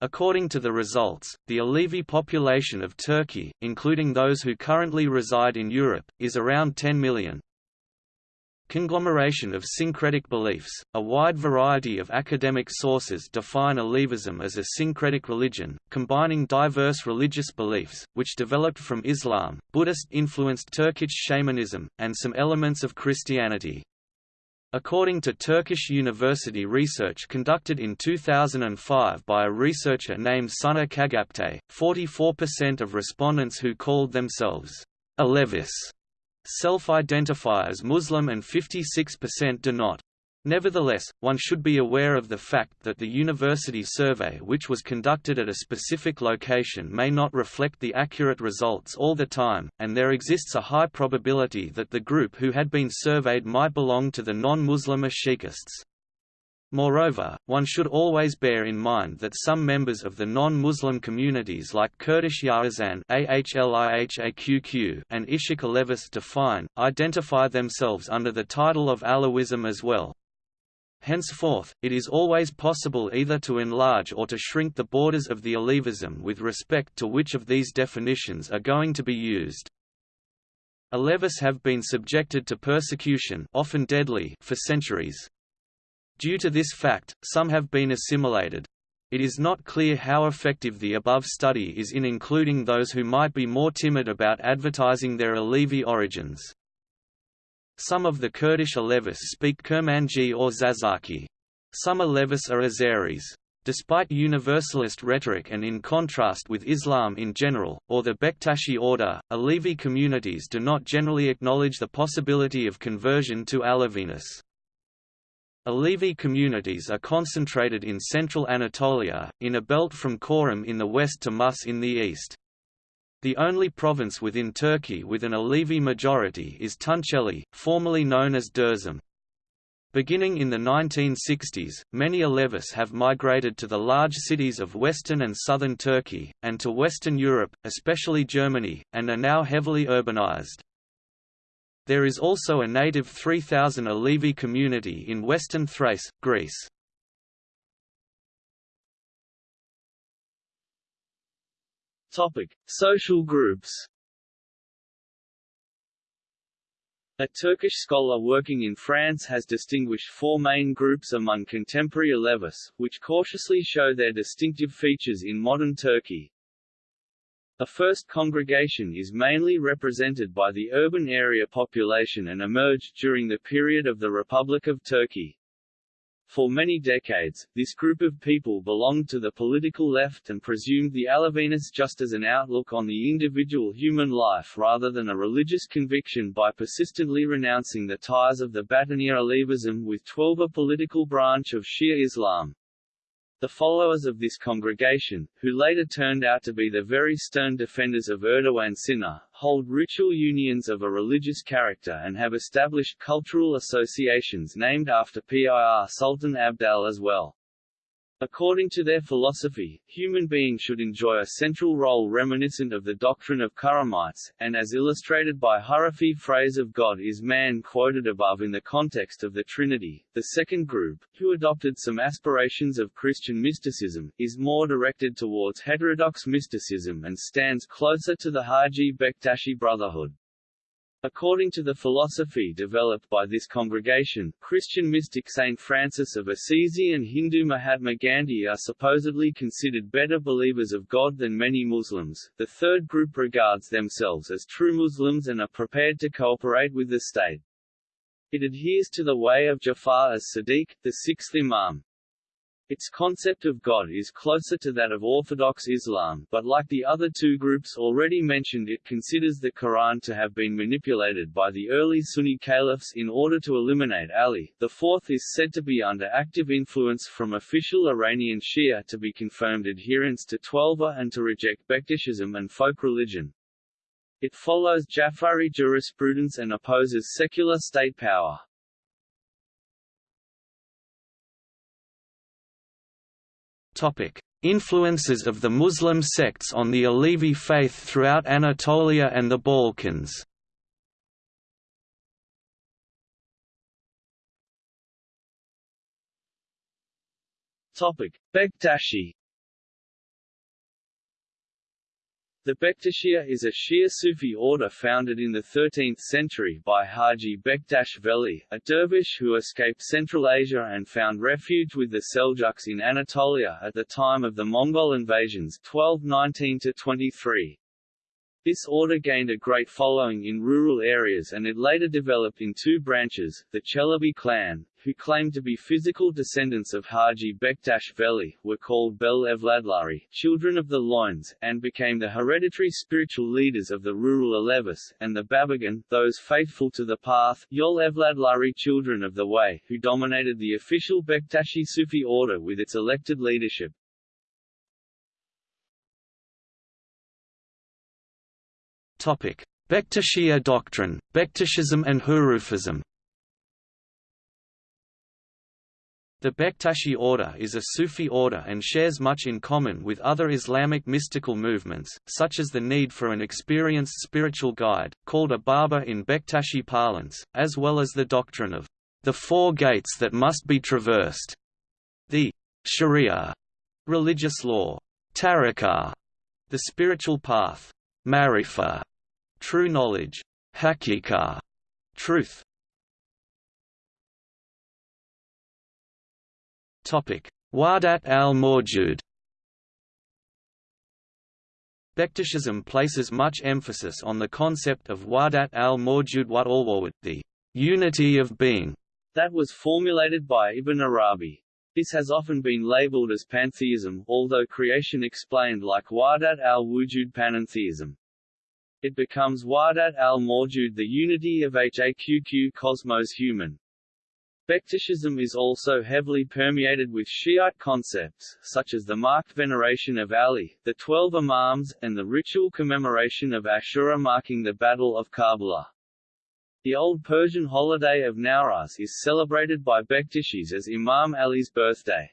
According to the results, the Alevi population of Turkey, including those who currently reside in Europe, is around 10 million. Conglomeration of syncretic beliefs – A wide variety of academic sources define Alevism as a syncretic religion, combining diverse religious beliefs, which developed from Islam, Buddhist-influenced Turkish shamanism, and some elements of Christianity. According to Turkish university research conducted in 2005 by a researcher named Soner Cagaptay, 44% of respondents who called themselves Alevis self-identify as Muslim and 56% do not. Nevertheless, one should be aware of the fact that the university survey which was conducted at a specific location may not reflect the accurate results all the time, and there exists a high probability that the group who had been surveyed might belong to the non-Muslim Ashikists. Moreover, one should always bear in mind that some members of the non-Muslim communities like Kurdish Yarazan and Ishik Alevis define, identify themselves under the title of Alawism as well. Henceforth, it is always possible either to enlarge or to shrink the borders of the Alevism with respect to which of these definitions are going to be used. Alevis have been subjected to persecution often deadly for centuries. Due to this fact, some have been assimilated. It is not clear how effective the above study is in including those who might be more timid about advertising their Alevi origins. Some of the Kurdish Alevis speak Kurmanji or Zazaki. Some Alevis are Azeris. Despite universalist rhetoric and in contrast with Islam in general, or the Bektashi order, Alevi communities do not generally acknowledge the possibility of conversion to Aleviness. Alevi communities are concentrated in central Anatolia, in a belt from Corum in the west to Mus in the east. The only province within Turkey with an Alevi majority is Tunceli, formerly known as Dersim. Beginning in the 1960s, many Alevis have migrated to the large cities of western and southern Turkey, and to Western Europe, especially Germany, and are now heavily urbanized. There is also a native 3,000 Alevi community in western Thrace, Greece. Topic: Social groups. A Turkish scholar working in France has distinguished four main groups among contemporary Alevis, which cautiously show their distinctive features in modern Turkey. A first congregation is mainly represented by the urban area population and emerged during the period of the Republic of Turkey. For many decades, this group of people belonged to the political left and presumed the Aleviness just as an outlook on the individual human life rather than a religious conviction by persistently renouncing the ties of the Batiniya Alevism with twelve a political branch of Shia Islam. The followers of this congregation, who later turned out to be the very stern defenders of Erdogan Sinna, hold ritual unions of a religious character and have established cultural associations named after PIR Sultan Abdal as well. According to their philosophy, human beings should enjoy a central role reminiscent of the doctrine of Karamites, and as illustrated by Hurufi phrase of God is man quoted above in the context of the Trinity. The second group, who adopted some aspirations of Christian mysticism, is more directed towards heterodox mysticism and stands closer to the Haji Bektashi Brotherhood. According to the philosophy developed by this congregation, Christian mystic Saint Francis of Assisi and Hindu Mahatma Gandhi are supposedly considered better believers of God than many Muslims. The third group regards themselves as true Muslims and are prepared to cooperate with the state. It adheres to the way of Jafar as-Sadiq, the sixth Imam. Its concept of God is closer to that of Orthodox Islam, but like the other two groups already mentioned it considers the Quran to have been manipulated by the early Sunni caliphs in order to eliminate Ali. The fourth is said to be under active influence from official Iranian Shia to be confirmed adherents to Twelver and to reject Bektashism and folk religion. It follows Jafari jurisprudence and opposes secular state power. Influences of the Muslim sects on the Alevi faith throughout Anatolia and the Balkans. Topic: Bektashi The Bektashiya is a Shia Sufi order founded in the 13th century by Haji Bektash Veli, a dervish who escaped Central Asia and found refuge with the Seljuks in Anatolia at the time of the Mongol invasions 1219–23. This order gained a great following in rural areas and it later developed in two branches, the Chelebi clan, who claimed to be physical descendants of Haji Bektash Veli, were called Bel Evladlari, children of the loins, and became the hereditary spiritual leaders of the rural Alevis, and the Babagan, those faithful to the path, Yol Evladlari children of the way, who dominated the official Bektashi Sufi order with its elected leadership. Topic: Bektashiya doctrine, Bektashism and Hurufism. The Bektashi order is a Sufi order and shares much in common with other Islamic mystical movements, such as the need for an experienced spiritual guide, called a Baba in Bektashi parlance, as well as the doctrine of the four gates that must be traversed, the Sharia, religious law, Tariqah, the spiritual path, Marifa, true knowledge, Hakika, truth. Wahdat al-Mawjud. Bektashism places much emphasis on the concept of Wahdat al-Mawjud the unity of being, that was formulated by Ibn Arabi. This has often been labeled as pantheism, although creation explained like Wahdat al-Wujud panentheism. It becomes Wahdat al-Mawjud the unity of Haqq cosmos human. Bektashism is also heavily permeated with Shiite concepts, such as the marked veneration of Ali, the Twelve Imams, and the ritual commemoration of Ashura marking the Battle of Karbala. The Old Persian holiday of Nowruz is celebrated by Bektashis as Imam Ali's birthday.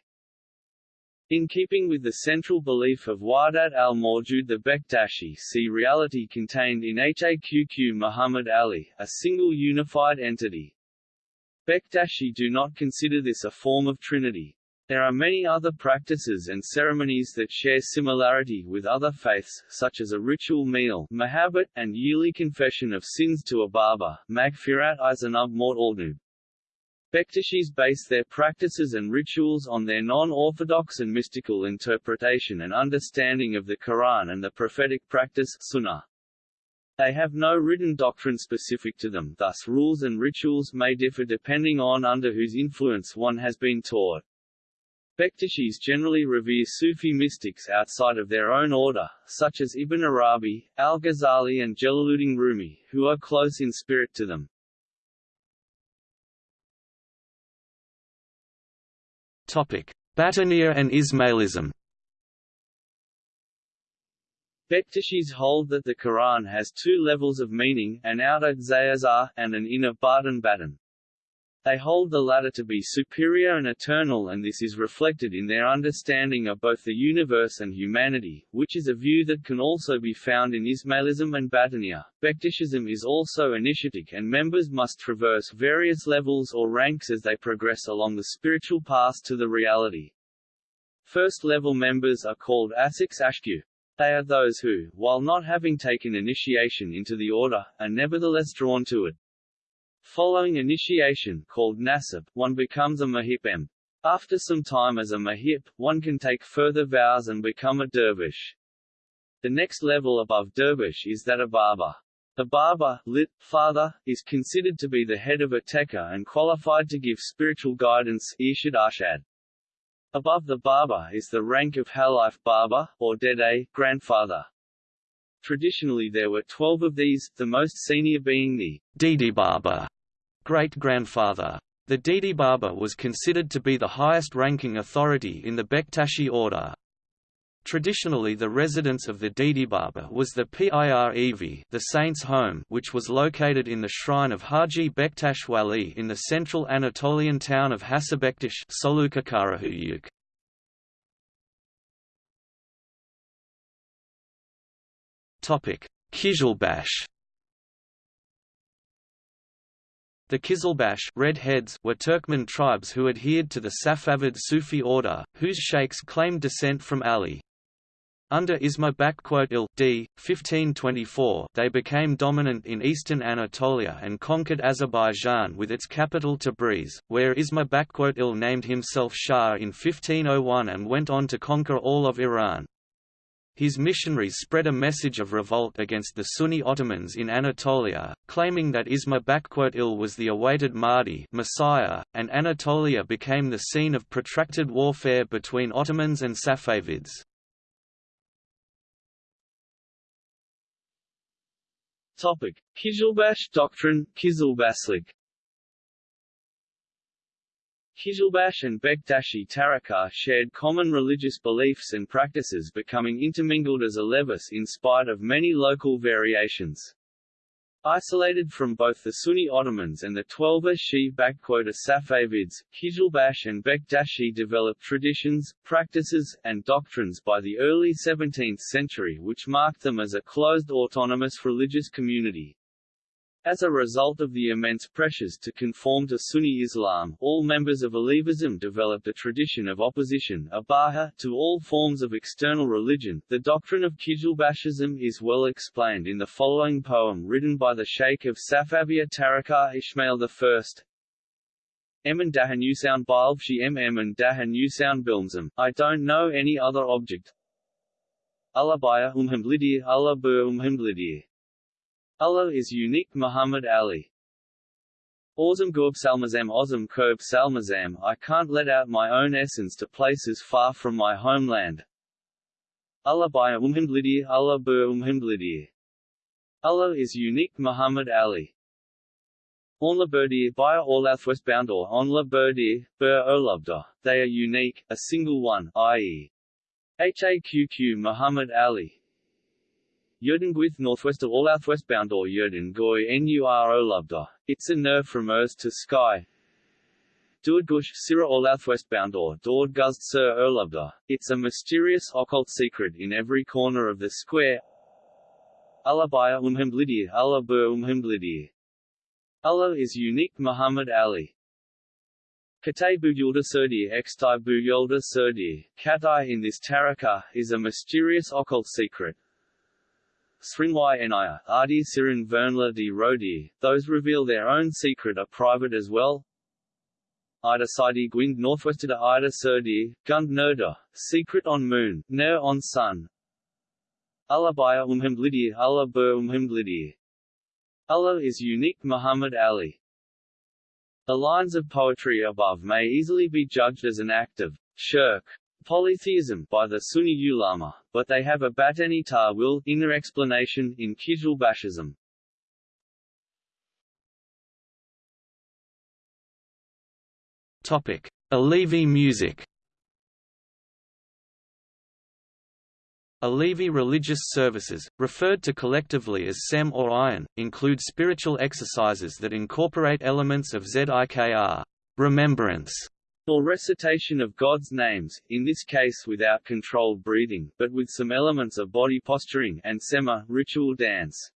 In keeping with the central belief of Wahdat al-Mawjud the Bektashi see reality contained in Haqq Muhammad Ali, a single unified entity. Bektashi do not consider this a form of Trinity. There are many other practices and ceremonies that share similarity with other faiths, such as a ritual meal mahabbat, and yearly confession of sins to a Baba, Magfirat Izanub Mort Altnub. Bektashis base their practices and rituals on their non-orthodox and mystical interpretation and understanding of the Quran and the prophetic practice sunnah. They have no written doctrine specific to them thus rules and rituals may differ depending on under whose influence one has been taught. Bektashis generally revere Sufi mystics outside of their own order, such as Ibn Arabi, al-Ghazali and Jalaluddin Rumi, who are close in spirit to them. Topic: and Ismailism. Bektashis hold that the Quran has two levels of meaning, an outer zayazah, and an inner batin batin. They hold the latter to be superior and eternal and this is reflected in their understanding of both the universe and humanity, which is a view that can also be found in Ismailism and Batiniya. Bektashism is also initiatic and members must traverse various levels or ranks as they progress along the spiritual path to the reality. First-level members are called Asiks Ashku. They are those who, while not having taken initiation into the order, are nevertheless drawn to it. Following initiation called nasab, one becomes a mahipem. After some time as a mahip, one can take further vows and become a dervish. The next level above dervish is that of baba. The Baba, lit, father, is considered to be the head of a tekka and qualified to give spiritual guidance Irshad Arshad. Above the Baba is the rank of Halif Baba, or Dede, grandfather. Traditionally there were twelve of these, the most senior being the Didi Baba, great-grandfather. The Didi Baba was considered to be the highest-ranking authority in the Bektashi order. Traditionally the residence of the Baba was the Pirev the saint's home which was located in the shrine of Haji Bektash Wali in the central Anatolian town of Hacıbektaş Kizilbash. The Kizilbash redheads were Turkmen tribes who adhered to the Safavid Sufi order, whose sheikhs claimed descent from Ali. Under Isma il d. 1524 they became dominant in eastern Anatolia and conquered Azerbaijan with its capital Tabriz, where Isma il named himself Shah in 1501 and went on to conquer all of Iran. His missionaries spread a message of revolt against the Sunni Ottomans in Anatolia, claiming that Isma il was the awaited Mahdi Messiah, and Anatolia became the scene of protracted warfare between Ottomans and Safavids. Topic: Qizilbash doctrine, Qizilbashlik. Qizilbash and Bektashi Tarika shared common religious beliefs and practices becoming intermingled as Alevis in spite of many local variations. Isolated from both the Sunni Ottomans and the Twelver Shi Safavids, Qizilbash and Bektashi developed traditions, practices, and doctrines by the early 17th century which marked them as a closed autonomous religious community. As a result of the immense pressures to conform to Sunni Islam, all members of Alevism developed a tradition of opposition to all forms of external religion. The doctrine of Qizilbashism is well explained in the following poem written by the Sheikh of Safaviya Tarikah Ismail I. Emin Dahanusound Bilbshi M. Emin Dahanusound Bilmsum. I don't know any other object. Alabaya umhamblidir Allah bur umhamblidir. Allah is unique Muhammad Ali. Ozam Gurb Salmazam Ozam Kurb Salmazam I can't let out my own essence to places far from my homeland. Allah by Umhimblidir Allah bur Umhimblidir. Allah is unique Muhammad Ali. Onla Burdir by Orlath Westboundor Onla Burdir, Bur Olubda, they are unique, a single one, i.e. HAQQ Muhammad Ali, Jurdenguith northwest of Orlouth westbound or Jurden Goy Nur Olubda. It's a nerve from Earth to Sky. Duadgush Sira Orlouth westbound or Dord Guzd Sir Olubda. It's a mysterious occult secret in every corner of the square. Alabaya Umhimblidir Allah Bur Umhimblidir. Allah is unique Muhammad Ali. Katay Bujulda Surdir Xtai Bujulda Surdir, Katai in this Taraka, is a mysterious occult secret, Srinwai Enia, Adi Sirin Vernla di Rodi, those reveal their own secret are private as well. Ida Sidi Gwind Northwestern Ida Surdir, Gund Nerda, Secret on Moon, Ner on Sun. Allah Baya Umhamblidir Allah Bur Umhamblidir Allah is unique Muhammad Ali. The lines of poetry above may easily be judged as an act of shirk polytheism by the Sunni ulama, but they have a batani ta'wil inner explanation in Kizil Bashism. Topic: Alevi music. Alevi religious services, referred to collectively as SEM or Ayin, include spiritual exercises that incorporate elements of Zikr remembrance, or recitation of God's names, in this case without controlled breathing, but with some elements of body posturing and sema ritual dance.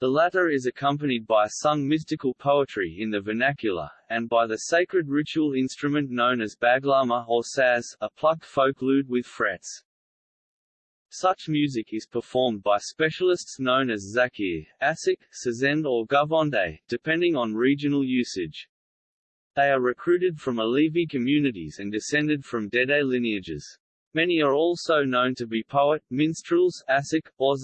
The latter is accompanied by sung mystical poetry in the vernacular, and by the sacred ritual instrument known as baglama or saz, a plucked folk lute with frets. Such music is performed by specialists known as zakir, asik, sazend or govonde, depending on regional usage. They are recruited from Alevi communities and descended from Dede lineages. Many are also known to be poet, minstrels, asik, or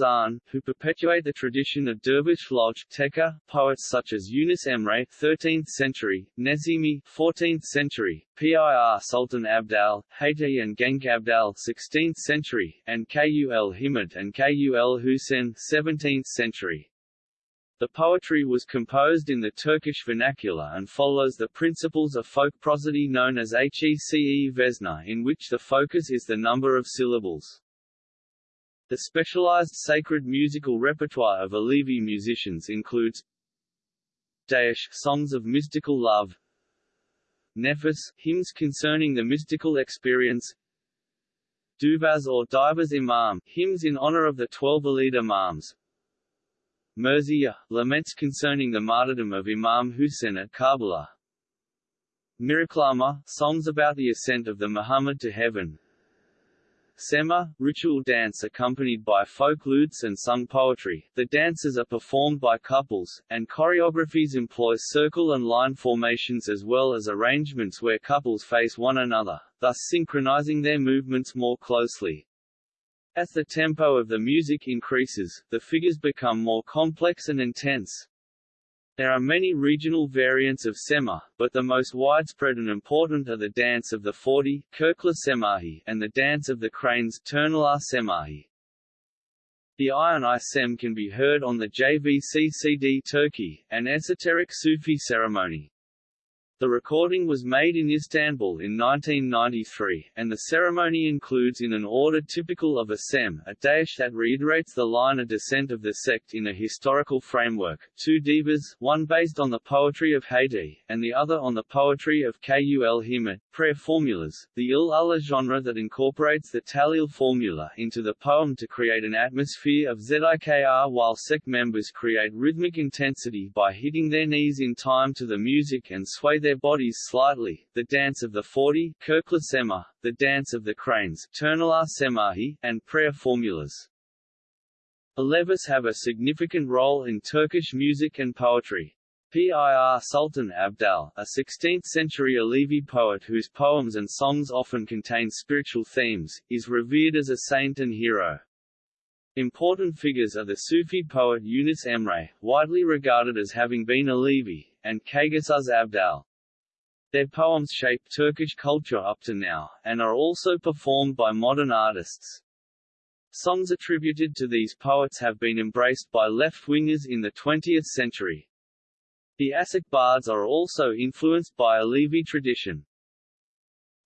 who perpetuate the tradition of dervish lodge teka, poets such as Yunus Emre 13th century, Nesimi 14th century, Pir Sultan Abdal, Hayti and Genk Abdal 16th century, and Kul Himmat and Kul Hussein 17th century. The poetry was composed in the Turkish vernacular and follows the principles of folk prosody known as Hece Vesna in which the focus is the number of syllables. The specialized sacred musical repertoire of Alevi musicians includes Daesh songs of mystical love, Nefis hymns concerning the mystical experience, Duvaz or Divas Imam hymns in honor of the twelve Alid Imams, Merzia, laments concerning the martyrdom of Imam Hussein at Karbala. Miraklama, songs about the ascent of the Muhammad to heaven. Sema, ritual dance accompanied by folk lutes and sung poetry. The dances are performed by couples, and choreographies employ circle and line formations as well as arrangements where couples face one another, thus synchronizing their movements more closely. As the tempo of the music increases, the figures become more complex and intense. There are many regional variants of Sema, but the most widespread and important are the dance of the Forty Kirkla Semahi, and the dance of the cranes Turnala Semahi. The Ayin I Sem can be heard on the JVC CD Turkey, an esoteric Sufi ceremony. The recording was made in Istanbul in 1993, and the ceremony includes in an order typical of a sem, a daesh that reiterates the line of descent of the sect in a historical framework, two divas, one based on the poetry of Hayti, and the other on the poetry of Kul Himmat, prayer formulas, the Il Allah genre that incorporates the Talil formula into the poem to create an atmosphere of Zikr while sect members create rhythmic intensity by hitting their knees in time to the music and sway their bodies slightly, the dance of the forty Sema, the dance of the cranes Semahi, and prayer formulas. Alevis have a significant role in Turkish music and poetry. Pir Sultan Abdal, a 16th-century Alevi poet whose poems and songs often contain spiritual themes, is revered as a saint and hero. Important figures are the Sufi poet Yunus Emre, widely regarded as having been Alevi, and Kaygusuz Abdal. Their poems shape Turkish culture up to now, and are also performed by modern artists. Songs attributed to these poets have been embraced by left-wingers in the 20th century. The Asik bards are also influenced by Alevi tradition.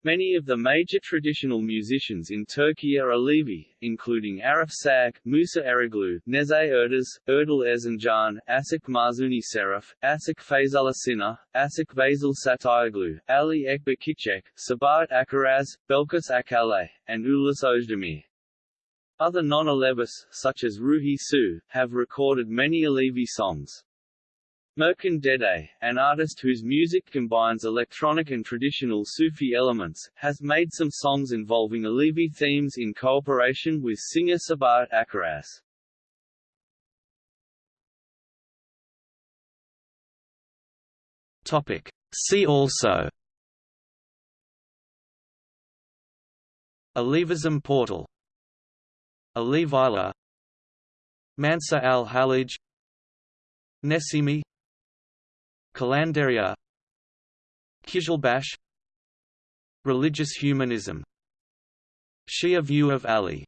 Many of the major traditional musicians in Turkey are Alevi, including Arif Sag, Musa Eroglu, Neşet Ertaş, Erdal Erzincan, Asik Mahzuni Serif, Asik Feyzullah Sina, Asik Vasil Satayaglu, Ali Ekber Cicek, Sabahat Akkiraz, Belkis Akkale, and Ulas Ozdemir. Other non-Alevis, such as Ruhi Su, have recorded many Alevi songs. Merkan an artist whose music combines electronic and traditional Sufi elements, has made some songs involving Alevi themes in cooperation with singer Sabahat Akkiraz. Topic. See also Alevism portal Alevila Mansur al-Hallaj Nesimi Kalandaria Qizilbash Religious humanism Shia view of Ali